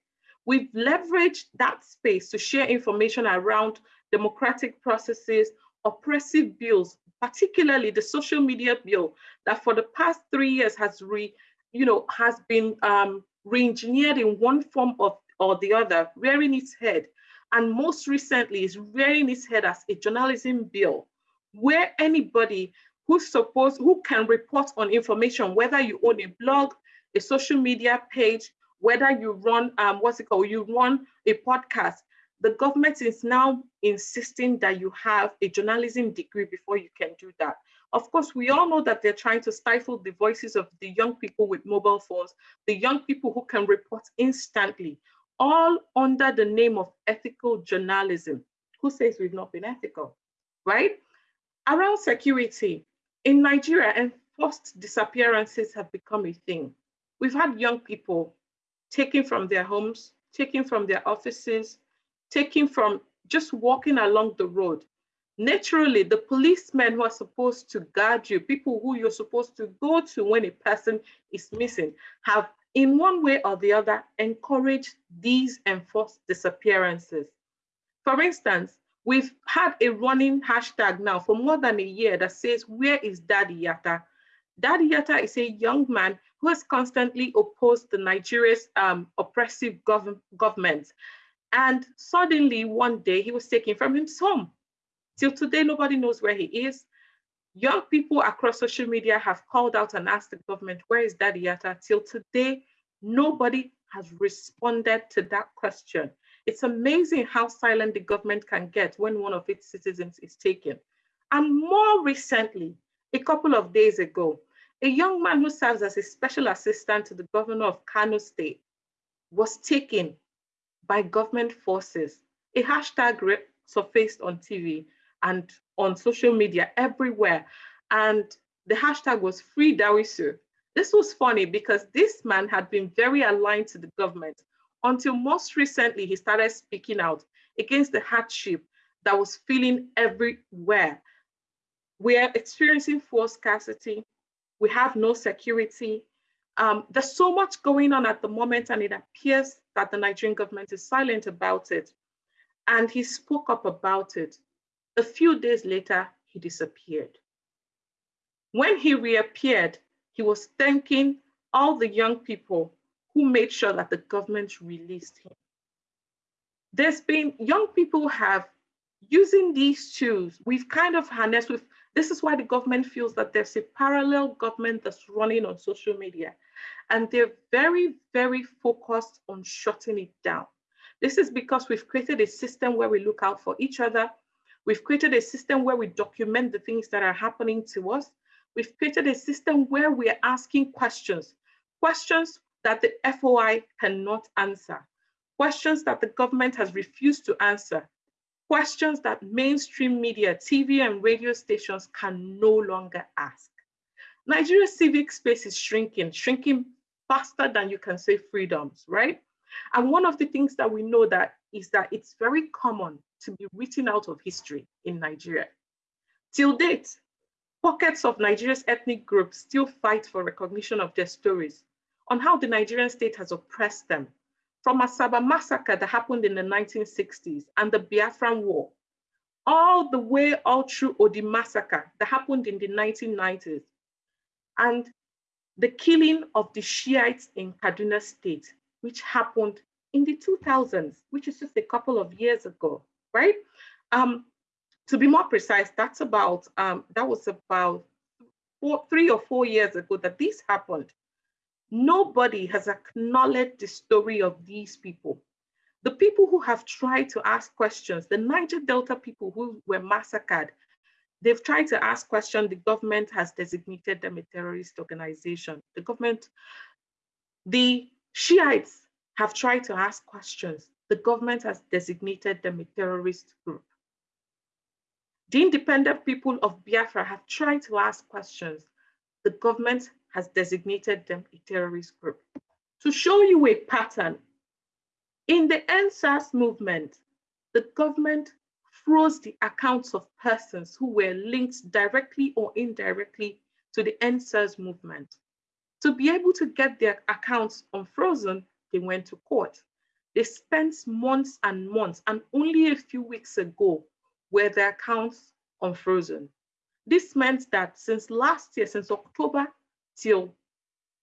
Speaker 4: We've leveraged that space to share information around democratic processes, oppressive bills, particularly the social media bill that for the past three years has re, you know, has been um, re-engineered in one form of or the other, rearing its head. And most recently is rearing its head as a journalism bill, where anybody who's supposed, who can report on information, whether you own a blog, a social media page, whether you run, um, what's it called, you run a podcast, the government is now insisting that you have a journalism degree before you can do that. Of course, we all know that they're trying to stifle the voices of the young people with mobile phones, the young people who can report instantly, all under the name of ethical journalism. Who says we've not been ethical, right? Around security, in Nigeria, enforced disappearances have become a thing. We've had young people taken from their homes, taken from their offices, taken from just walking along the road. Naturally, the policemen who are supposed to guard you, people who you're supposed to go to when a person is missing, have in one way or the other encouraged these enforced disappearances. For instance, we've had a running hashtag now for more than a year that says, where is Dadiyata? Daddy Yatta is a young man who has constantly opposed the Nigeria's um, oppressive gov government and suddenly one day he was taken from his home. Till today, nobody knows where he is. Young people across social media have called out and asked the government, where is Dadiyata? Till today, nobody has responded to that question. It's amazing how silent the government can get when one of its citizens is taken. And more recently, a couple of days ago, a young man who serves as a special assistant to the governor of Kano State was taken by government forces. A hashtag surfaced on TV and on social media everywhere. And the hashtag was free Dawisu. This was funny because this man had been very aligned to the government until most recently he started speaking out against the hardship that was feeling everywhere. We are experiencing fuel scarcity. We have no security. Um, there's so much going on at the moment, and it appears that the Nigerian government is silent about it. And he spoke up about it. A few days later, he disappeared. When he reappeared, he was thanking all the young people who made sure that the government released him. There's been young people have using these tools, we've kind of harnessed with this is why the government feels that there's a parallel government that's running on social media. And they're very, very focused on shutting it down. This is because we've created a system where we look out for each other. We've created a system where we document the things that are happening to us. We've created a system where we're asking questions, questions that the FOI cannot answer, questions that the government has refused to answer, questions that mainstream media, TV and radio stations can no longer ask. Nigeria's civic space is shrinking, shrinking faster than you can say freedoms, right? And one of the things that we know that is that it's very common to be written out of history in Nigeria. Till date, pockets of Nigeria's ethnic groups still fight for recognition of their stories on how the Nigerian state has oppressed them from Asaba massacre that happened in the 1960s and the Biafran War, all the way all through Odi massacre that happened in the 1990s, and the killing of the Shiites in Kaduna State, which happened in the 2000s, which is just a couple of years ago, right? Um, to be more precise, that's about, um, that was about four, three or four years ago that this happened. Nobody has acknowledged the story of these people. The people who have tried to ask questions, the Niger Delta people who were massacred, they've tried to ask questions. The government has designated them a terrorist organization. The government, the Shiites have tried to ask questions. The government has designated them a terrorist group. The independent people of Biafra have tried to ask questions. The government has designated them a terrorist group. To show you a pattern, in the EndSARS movement, the government froze the accounts of persons who were linked directly or indirectly to the EndSARS movement. To be able to get their accounts unfrozen, they went to court. They spent months and months, and only a few weeks ago were their accounts unfrozen. This meant that since last year, since October till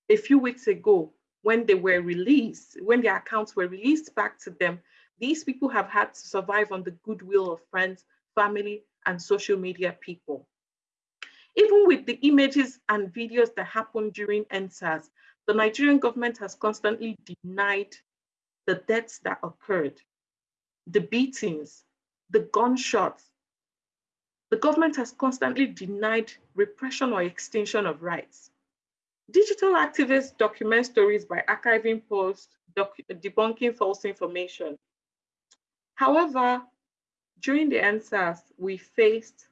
Speaker 4: a few weeks ago when they were released, when their accounts were released back to them, these people have had to survive on the goodwill of friends, family, and social media people. Even with the images and videos that happened during EndSARS, the Nigerian government has constantly denied the deaths that occurred, the beatings, the gunshots. The government has constantly denied repression or extinction of rights. Digital activists document stories by archiving posts, debunking false information. However, during the EndSARS, we faced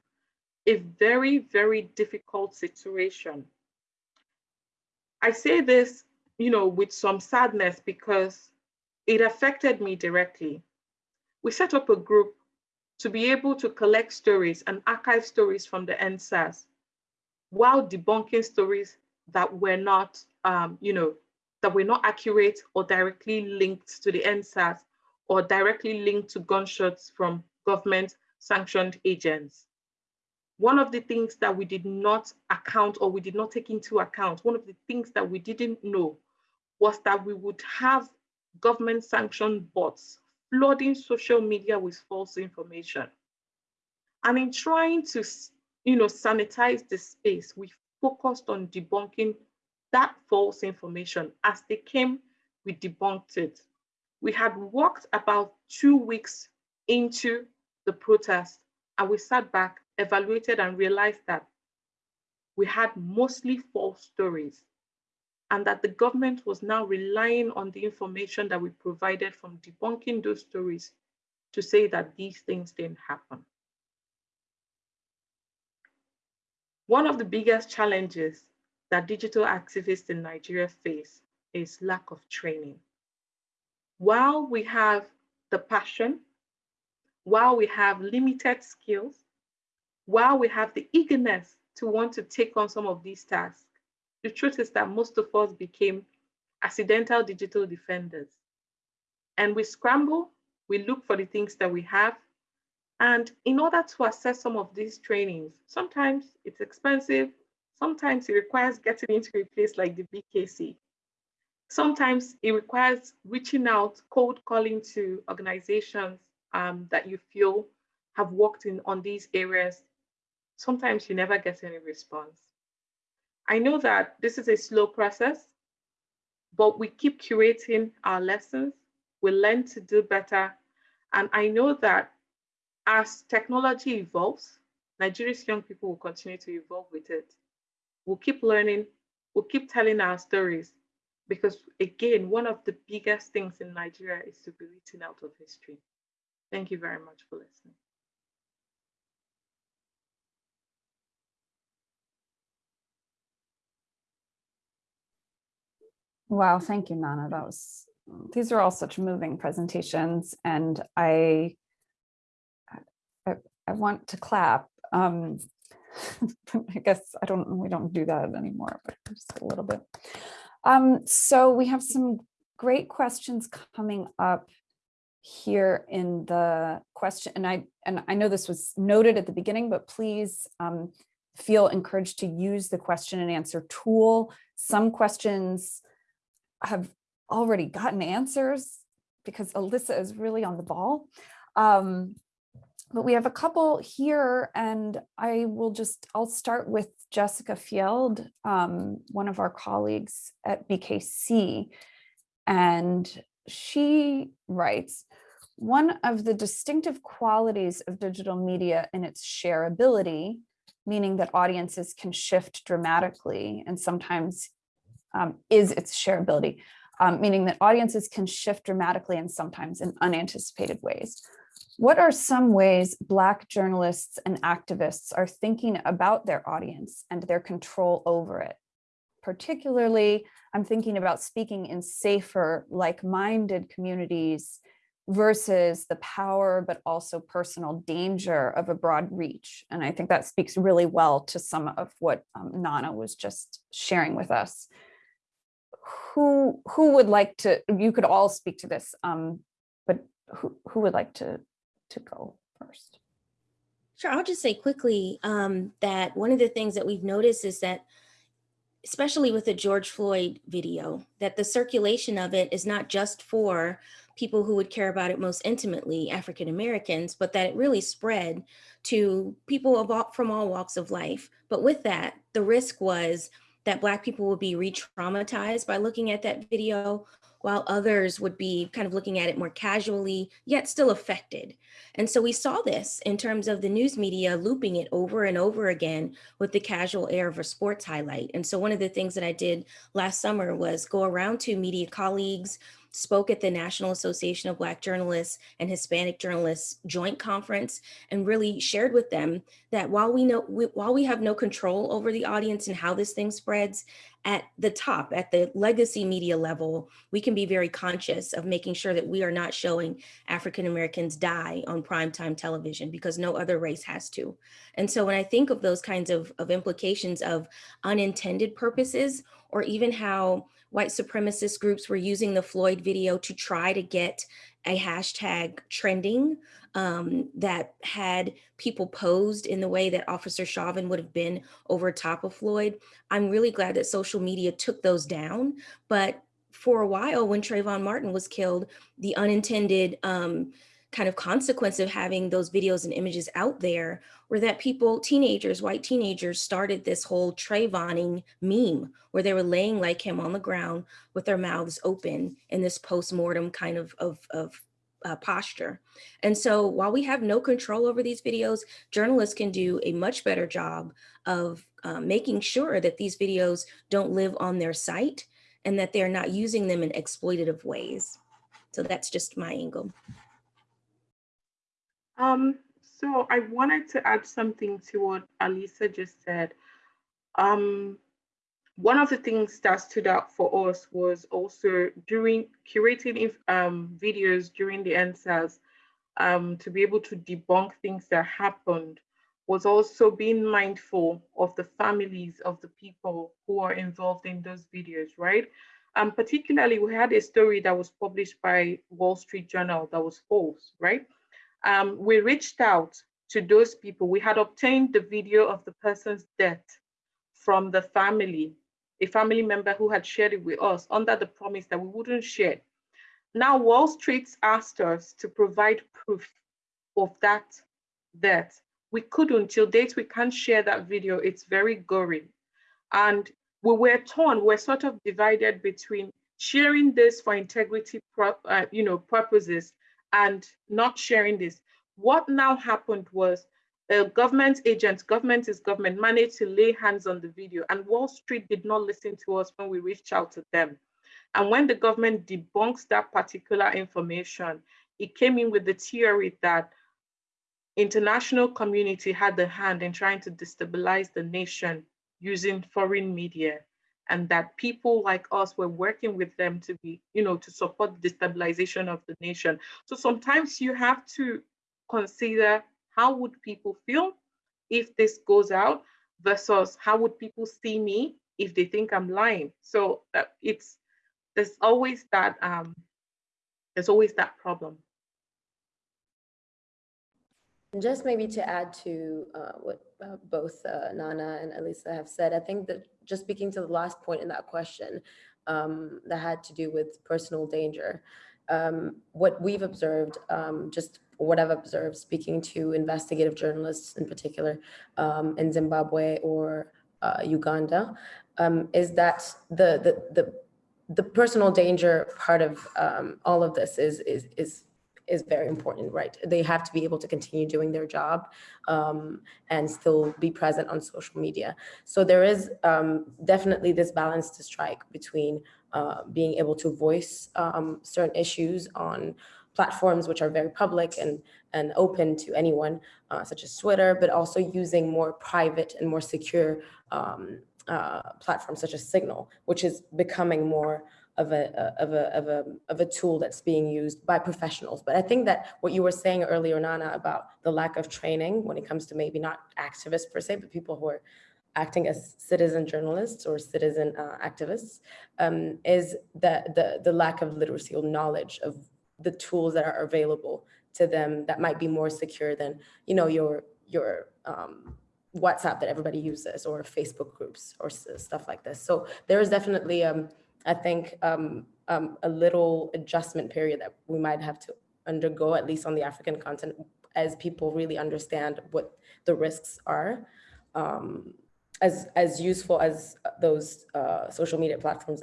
Speaker 4: a very, very difficult situation. I say this, you know, with some sadness because it affected me directly. We set up a group to be able to collect stories and archive stories from the EndSARS while debunking stories that were not, um, you know, that were not accurate or directly linked to the NSAS or directly linked to gunshots from government sanctioned agents. One of the things that we did not account or we did not take into account, one of the things that we didn't know was that we would have government sanctioned bots flooding social media with false information. And in trying to, you know, sanitize the space, we focused on debunking that false information. As they came, we debunked it. We had walked about two weeks into the protest and we sat back, evaluated and realized that we had mostly false stories and that the government was now relying on the information that we provided from debunking those stories to say that these things didn't happen. One of the biggest challenges that digital activists in Nigeria face is lack of training. While we have the passion, while we have limited skills, while we have the eagerness to want to take on some of these tasks, the truth is that most of us became accidental digital defenders. And we scramble, we look for the things that we have. And in order to assess some of these trainings, sometimes it's expensive, sometimes it requires getting into a place like the BKC. Sometimes it requires reaching out, cold calling to organizations um, that you feel have worked in on these areas. Sometimes you never get any response. I know that this is a slow process, but we keep curating our lessons. We learn to do better. And I know that as technology evolves, Nigeria's young people will continue to evolve with it. We'll keep learning, we'll keep telling our stories, because again, one of the biggest things in Nigeria is to be written out of history. Thank you very much for listening.
Speaker 1: Wow, thank you, Nana. That was, these are all such moving presentations and I, I, I want to clap. Um, [laughs] I guess I don't, we don't do that anymore, but just a little bit. Um, so we have some great questions coming up here in the question, and I and I know this was noted at the beginning, but please um, feel encouraged to use the question and answer tool. Some questions have already gotten answers because Allissa is really on the ball. Um, but we have a couple here and I will just, I'll start with Jessica Fjeld, um, one of our colleagues at BKC. And she writes, one of the distinctive qualities of digital media in its shareability, meaning that audiences can shift dramatically and sometimes um, is its shareability, um, meaning that audiences can shift dramatically and sometimes in unanticipated ways. What are some ways Black journalists and activists are thinking about their audience and their control over it? Particularly, I'm thinking about speaking in safer, like-minded communities versus the power, but also personal danger of a broad reach. And I think that speaks really well to some of what um, Nana was just sharing with us who who would like to, you could all speak to this, um, but who, who would like to, to go first?
Speaker 2: Sure, I'll just say quickly um, that one of the things that we've noticed is that, especially with the George Floyd video, that the circulation of it is not just for people who would care about it most intimately, African Americans, but that it really spread to people all, from all walks of life. But with that, the risk was that Black people would be re-traumatized by looking at that video, while others would be kind of looking at it more casually, yet still affected. And so we saw this in terms of the news media looping it over and over again with the casual air of a sports highlight. And so one of the things that I did last summer was go around to media colleagues, spoke at the National Association of Black Journalists and Hispanic Journalists joint conference and really shared with them that while we know we, while we have no control over the audience and how this thing spreads at the top at the legacy media level we can be very conscious of making sure that we are not showing African Americans die on primetime television because no other race has to. And so when I think of those kinds of, of implications of unintended purposes or even how white supremacist groups were using the Floyd video to try to get a hashtag trending um, that had people posed in the way that Officer Chauvin would have been over top of Floyd. I'm really glad that social media took those down, but for a while when Trayvon Martin was killed, the unintended um, kind of consequence of having those videos and images out there were that people, teenagers, white teenagers started this whole Trayvoning meme where they were laying like him on the ground with their mouths open in this post-mortem kind of, of, of uh, posture. And so while we have no control over these videos, journalists can do a much better job of uh, making sure that these videos don't live on their site and that they're not using them in exploitative ways. So that's just my angle.
Speaker 4: Um, so I wanted to add something to what Allissa just said. Um, one of the things that stood out for us was also during curating um, videos during the EndSARS um, to be able to debunk things that happened was also being mindful of the families of the people who are involved in those videos, right? Um, particularly, we had a story that was published by Wall Street Journal that was false, right? Um, we reached out to those people. We had obtained the video of the person's death from the family, a family member who had shared it with us under the promise that we wouldn't share. Now, Wall Street asked us to provide proof of that death we couldn't till date we can't share that video it's very gory and we were torn we're sort of divided between sharing this for integrity uh, you know purposes and not sharing this. What now happened was a government agent government is government managed to lay hands on the video and wall street did not listen to us when we reached out to them. And when the government debunks that particular information it came in with the theory that international community had the hand in trying to destabilize the nation using foreign media and that people like us were working with them to be, you know, to support the destabilization of the nation. So sometimes you have to consider how would people feel if this goes out versus how would people see me if they think I'm lying. So uh, it's there's always that um, there's always that problem.
Speaker 3: Just maybe to add to uh, what uh, both uh, Nana and Allissa have said, I think that just speaking to the last point in that question um, that had to do with personal danger, um, what we've observed, um, just what I've observed speaking to investigative journalists in particular um, in Zimbabwe or uh, Uganda, um, is that the, the, the, the personal danger part of um, all of this is, is, is is very important, right? They have to be able to continue doing their job um, and still be present on social media. So there is um, definitely this balance to strike between uh, being able to voice um, certain issues on platforms which are very public and, and open to anyone, uh, such as Twitter, but also using more private and more secure um, uh, platforms such as Signal, which is becoming more of a, of a, of a, of a tool that's being used by professionals. But I think that what you were saying earlier, Nana, about the lack of training when it comes to maybe not activists per se, but people who are acting as citizen journalists or citizen uh, activists, um, is the, the, the lack of literacy or knowledge of the tools that are available to them that might be more secure than, you know, your, your um, WhatsApp that everybody uses or Facebook groups or stuff like this. So there is definitely um, I think um, um, a little adjustment period that we might have to undergo, at least on the African continent, as people really understand what the risks are. Um, as, as useful as those uh, social media platforms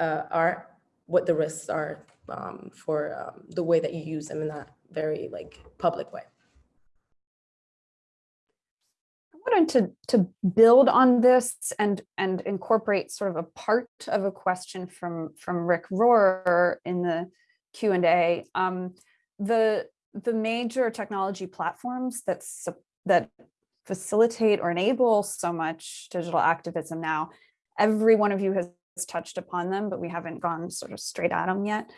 Speaker 3: uh, are, what the risks are um, for um, the way that you use them in that very like public way.
Speaker 1: Wanted to to build on this and and incorporate sort of a part of a question from from Rick Rohrer in the Q and A. Um, the the major technology platforms that that facilitate or enable so much digital activism now. Every one of you has touched upon them, but we haven't gone sort of straight at them yet.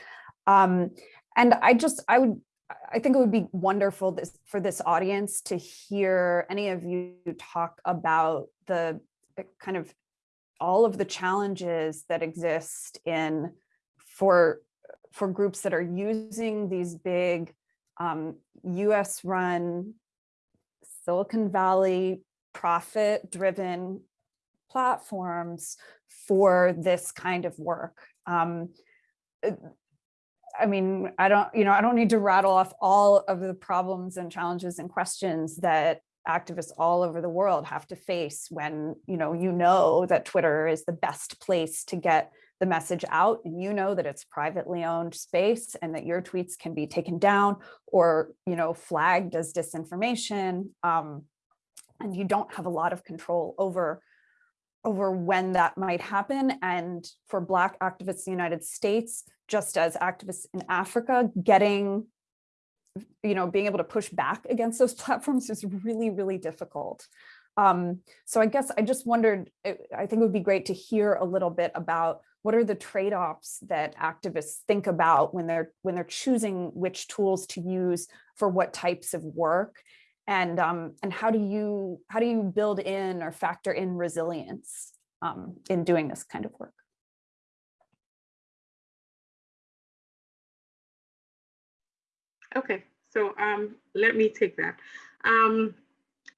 Speaker 1: Um, and I just I would I think it would be wonderful this, for this audience to hear any of you talk about the eh, kind of all of the challenges that exist in for for groups that are using these big um, US run Silicon Valley profit driven platforms for this kind of work. Um, eh, I mean, I don't, you know, I don't need to rattle off all of the problems and challenges and questions that activists all over the world have to face when, you know, you know that Twitter is the best place to get the message out and you know that it's privately owned space and that your tweets can be taken down or, you know, flagged as disinformation. Um, and you don't have a lot of control over over when that might happen. And for Black activists in the United States, just as activists in Africa, getting, you know, being able to push back against those [laughs] platforms is really, really difficult. Um, so I guess I just wondered, I think it would be great to hear a little bit about what are the trade-offs that activists think about when they're when they're choosing which tools to use for what types of work and um, and how do you how do you build in or factor in resilience um, in doing this kind of work?
Speaker 4: Okay, so um, let me take that. Um,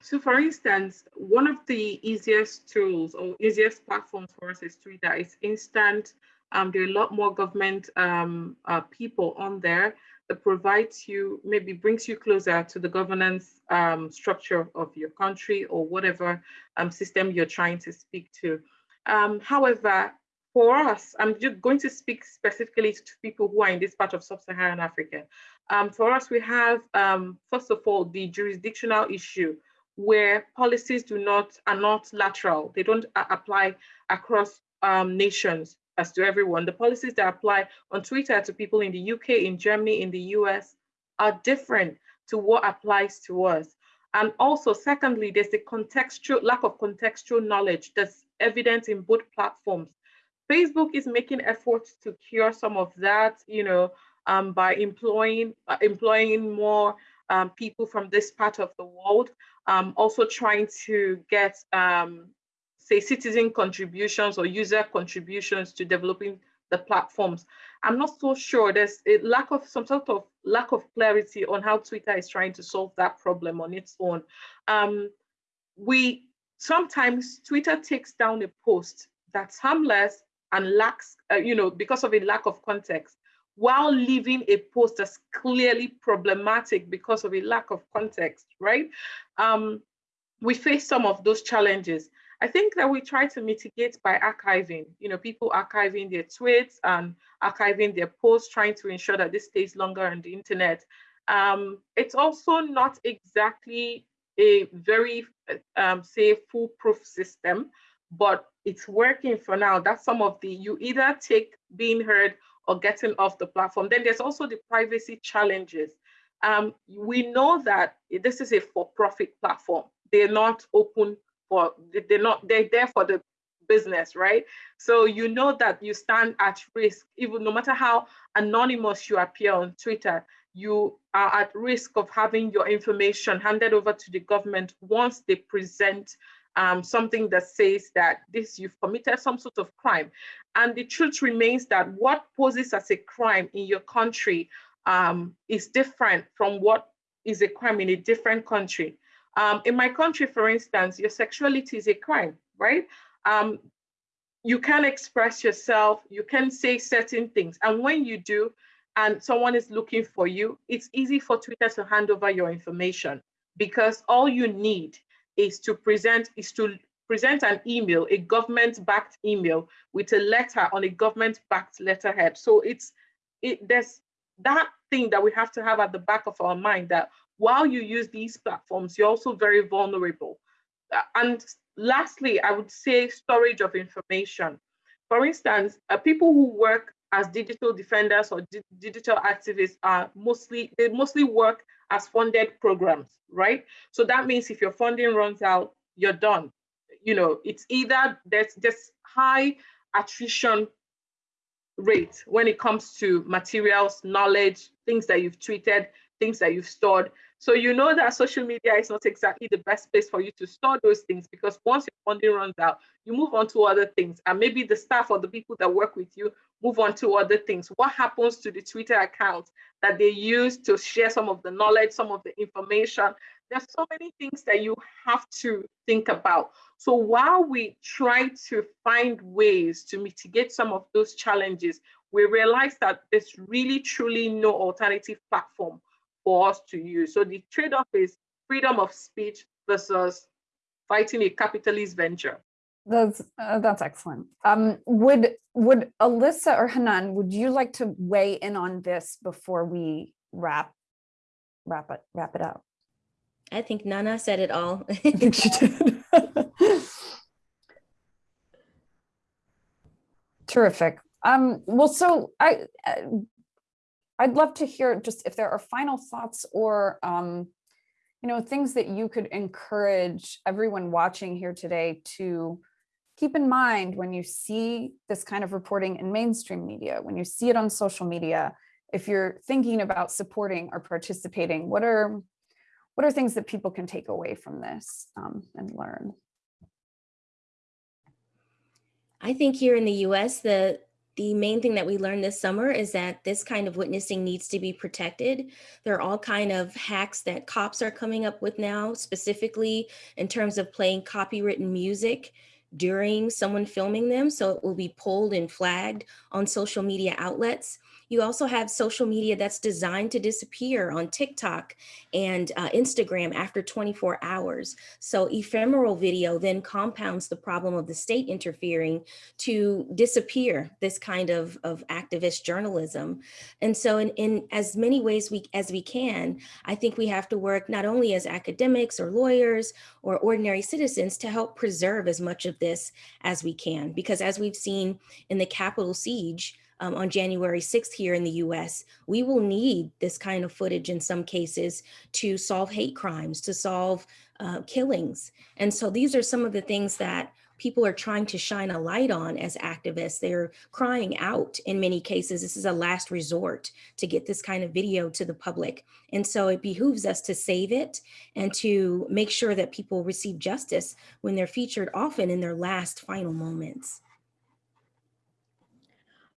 Speaker 4: so for instance, one of the easiest tools or easiest platforms for us is Twitter. It's instant. Um, there are a lot more government um, uh, people on there provides you, maybe brings you closer to the governance um, structure of your country or whatever um, system you're trying to speak to. Um, however, for us, I'm just going to speak specifically to people who are in this part of sub-Saharan Africa. Um, for us, we have, um, first of all, the jurisdictional issue where policies do not are not lateral. They don't apply across um, nations as to everyone. The policies that apply on Twitter to people in the UK, in Germany, in the US are different to what applies to us. And also, secondly, there's the contextual lack of contextual knowledge that's evident in both platforms. Facebook is making efforts to cure some of that, you know, um, by employing uh, employing more um, people from this part of the world. Um, also trying to get, um, say, citizen contributions or user contributions to developing the platforms. I'm not so sure. There's a lack of some sort of lack of clarity on how Twitter is trying to solve that problem on its own. Um, we sometimes Twitter takes down a post that's harmless and lacks, uh, you know, because of a lack of context, while leaving a post that's clearly problematic because of a lack of context, right? Um, we face some of those challenges. I think that we try to mitigate by archiving, you know, people archiving their tweets and archiving their posts, trying to ensure that this stays longer on the internet. Um, it's also not exactly a very, um, say, foolproof system, but it's working for now. That's some of the, you either take being heard or getting off the platform. Then there's also the privacy challenges. Um, we know that this is a for-profit platform. They're not open for, they're not, they're there for the business, right? So you know that you stand at risk, even no matter how anonymous you appear on Twitter, you are at risk of having your information handed over to the government once they present um, something that says that this you've committed some sort of crime. And the truth remains that what poses as a crime in your country um, is different from what is a crime in a different country. Um, in my country, for instance, your sexuality is a crime, right? Um, you can express yourself, you can say certain things. And when you do, and someone is looking for you, it's easy for Twitter to hand over your information because all you need is to present is to present an email, a government-backed email with a letter on a government-backed letterhead. So it's it there's that thing that we have to have at the back of our mind that while you use these platforms, you're also very vulnerable. Uh, and lastly, I would say storage of information. For instance, uh, people who work as digital defenders or di digital activists are mostly, they mostly work as funded programs, right? So that means if your funding runs out, you're done. You know, it's either there's just high attrition rate when it comes to materials, knowledge, things that you've tweeted, things that you've stored. So you know that social media is not exactly the best place for you to store those things because once your funding runs out, you move on to other things. And maybe the staff or the people that work with you move on to other things. What happens to the Twitter account that they use to share some of the knowledge, some of the information? There's so many things that you have to think about. So while we try to find ways to mitigate some of those challenges, we realize that there's really truly no alternative platform for us to use. So the trade-off is freedom of speech versus fighting a capitalist venture.
Speaker 1: That's uh, that's excellent. Um, would would Allissa or Hannane, would you like to weigh in on this before we wrap wrap it wrap it up?
Speaker 2: I think Nana said it all.
Speaker 1: I [laughs] think [laughs] she did. [laughs] Terrific. Um, well, so I uh, I'd love to hear just if there are final thoughts or um, you know, things that you could encourage everyone watching here today to keep in mind when you see this kind of reporting in mainstream media, when you see it on social media, if you're thinking about supporting or participating, what are what are things that people can take away from this um, and learn?
Speaker 2: I think here in the US, the the main thing that we learned this summer is that this kind of witnessing needs to be protected. There are all kind of hacks that cops are coming up with now, specifically in terms of playing copywritten music during someone filming them. So it will be pulled and flagged on social media outlets. You also have social media that's designed to disappear on TikTok and uh, Instagram after 24 hours. So ephemeral video then compounds the problem of the state interfering to disappear this kind of, of activist journalism. And so in, in as many ways we as we can, I think we have to work not only as academics or lawyers or ordinary citizens to help preserve as much of this as we can. Because as we've seen in the Capitol siege, um, on January 6th here in the US, we will need this kind of footage in some cases to solve hate crimes, to solve uh, killings. And so these are some of the things that people are trying to shine a light on as activists. They're crying out in many cases. This is a last resort to get this kind of video to the public. And so it behooves us to save it and to make sure that people receive justice when they're featured often in their last final moments.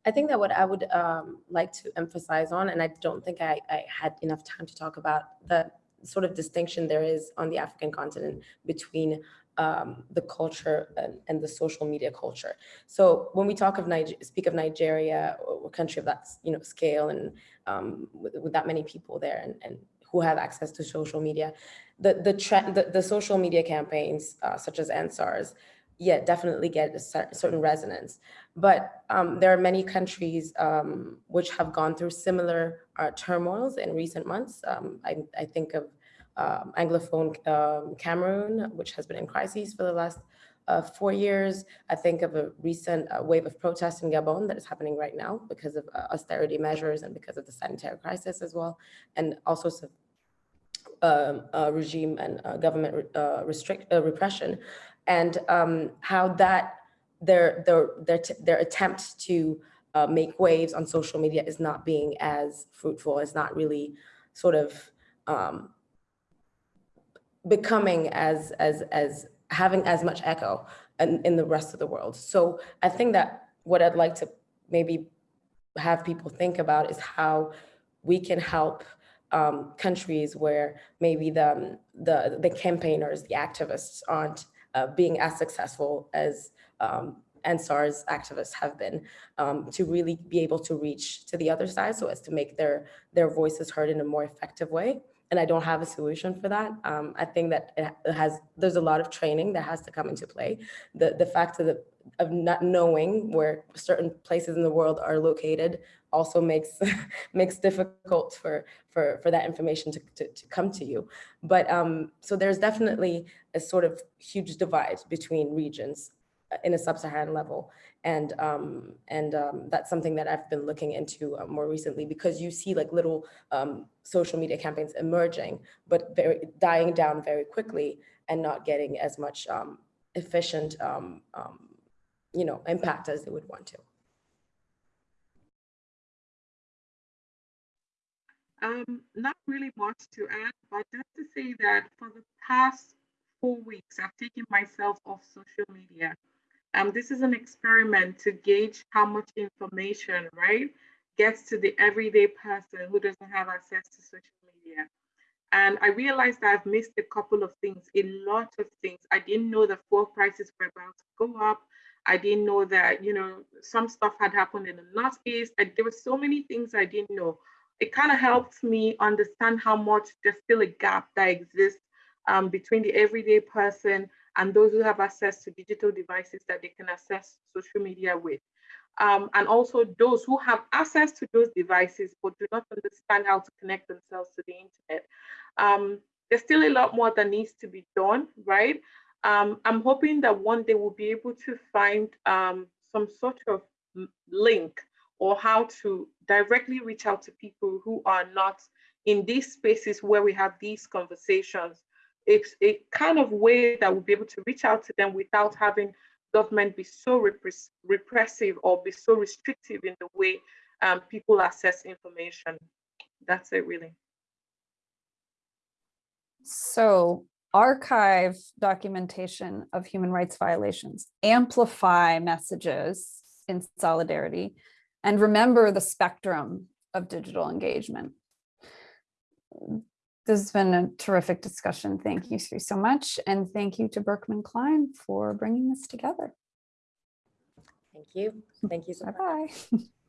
Speaker 3: I think that what I would um, like to emphasize on, and I don't think I, I had enough time to talk about the sort of distinction there is on the African continent between um, the culture and, and, the social media culture. So when we talk of Niger speak of Nigeria, a country of that you know scale and um, with, with, that many people there and, and, who have access to social media, the the the, the, social media campaigns uh, such as EndSARS yeah, definitely get a certain resonance. But um, there are many countries um, which have gone through similar uh, turmoils in recent months. Um, I, I, think of um, Anglophone um, Cameroon, which has been in crises for the last uh, four years. I think of a recent uh, wave of protests in Gabon that is happening right now because of uh, austerity measures and because of the sanitary crisis as well, and all sorts of um, uh, regime and uh, government uh, restrict repression and um, how that their their their their attempt to uh, make waves on social media is not being as fruitful. It's not really sort of um, becoming as as as having as much echo in, in the rest of the world. So I think that what I'd like to maybe have people think about is how we can help um, countries where maybe the, the the campaigners, the activists aren't uh, being as successful as um, EndSARS activists have been um, to really be able to reach to the other side so as to make their, their voices heard in a more effective way. And I don't have a solution for that. Um, I think that it has, there's a lot of training that has to come into play. The, the fact of, the, of not knowing where certain places in the world are located also makes [laughs] makes difficult for for for that information to, to, to come to you. But um so there's definitely a sort of huge divide between regions uh, in a sub-saharan level. And um and um that's something that i've been looking into uh, more recently because you see like little um social media campaigns emerging but very dying down very quickly and not getting as much um efficient um, um you know impact as they would want to
Speaker 4: Um, not really much to add, but just to say that for the past four weeks, I've taken myself off social media. Um, this is an experiment to gauge how much information, right, gets to the everyday person who doesn't have access to social media. And I realized that I've missed a couple of things, a lot of things. I didn't know the fuel prices were about to go up. I didn't know that, you know, some stuff had happened in the Northeast. I, there were so many things I didn't know it kind of helps me understand how much there's still a gap that exists um, between the everyday person and those who have access to digital devices that they can access social media with. Um, and also those who have access to those devices but do not understand how to connect themselves to the internet. Um, there's still a lot more that needs to be done, right? Um, I'm hoping that one day we'll be able to find um, some sort of link or how to directly reach out to people who are not in these spaces where we have these conversations, it's a kind of way that we'll be able to reach out to them without having government be so repress- repressive or be so restrictive in the way um, people access information. That's it, really.
Speaker 1: So archive documentation of human rights violations, amplify messages in solidarity, and remember the spectrum of digital engagement. This has been a terrific discussion. Thank you Sri, so much. And thank you to Berkman Klein for bringing this together.
Speaker 3: Thank you. Thank you so much.
Speaker 1: Bye-bye. [laughs]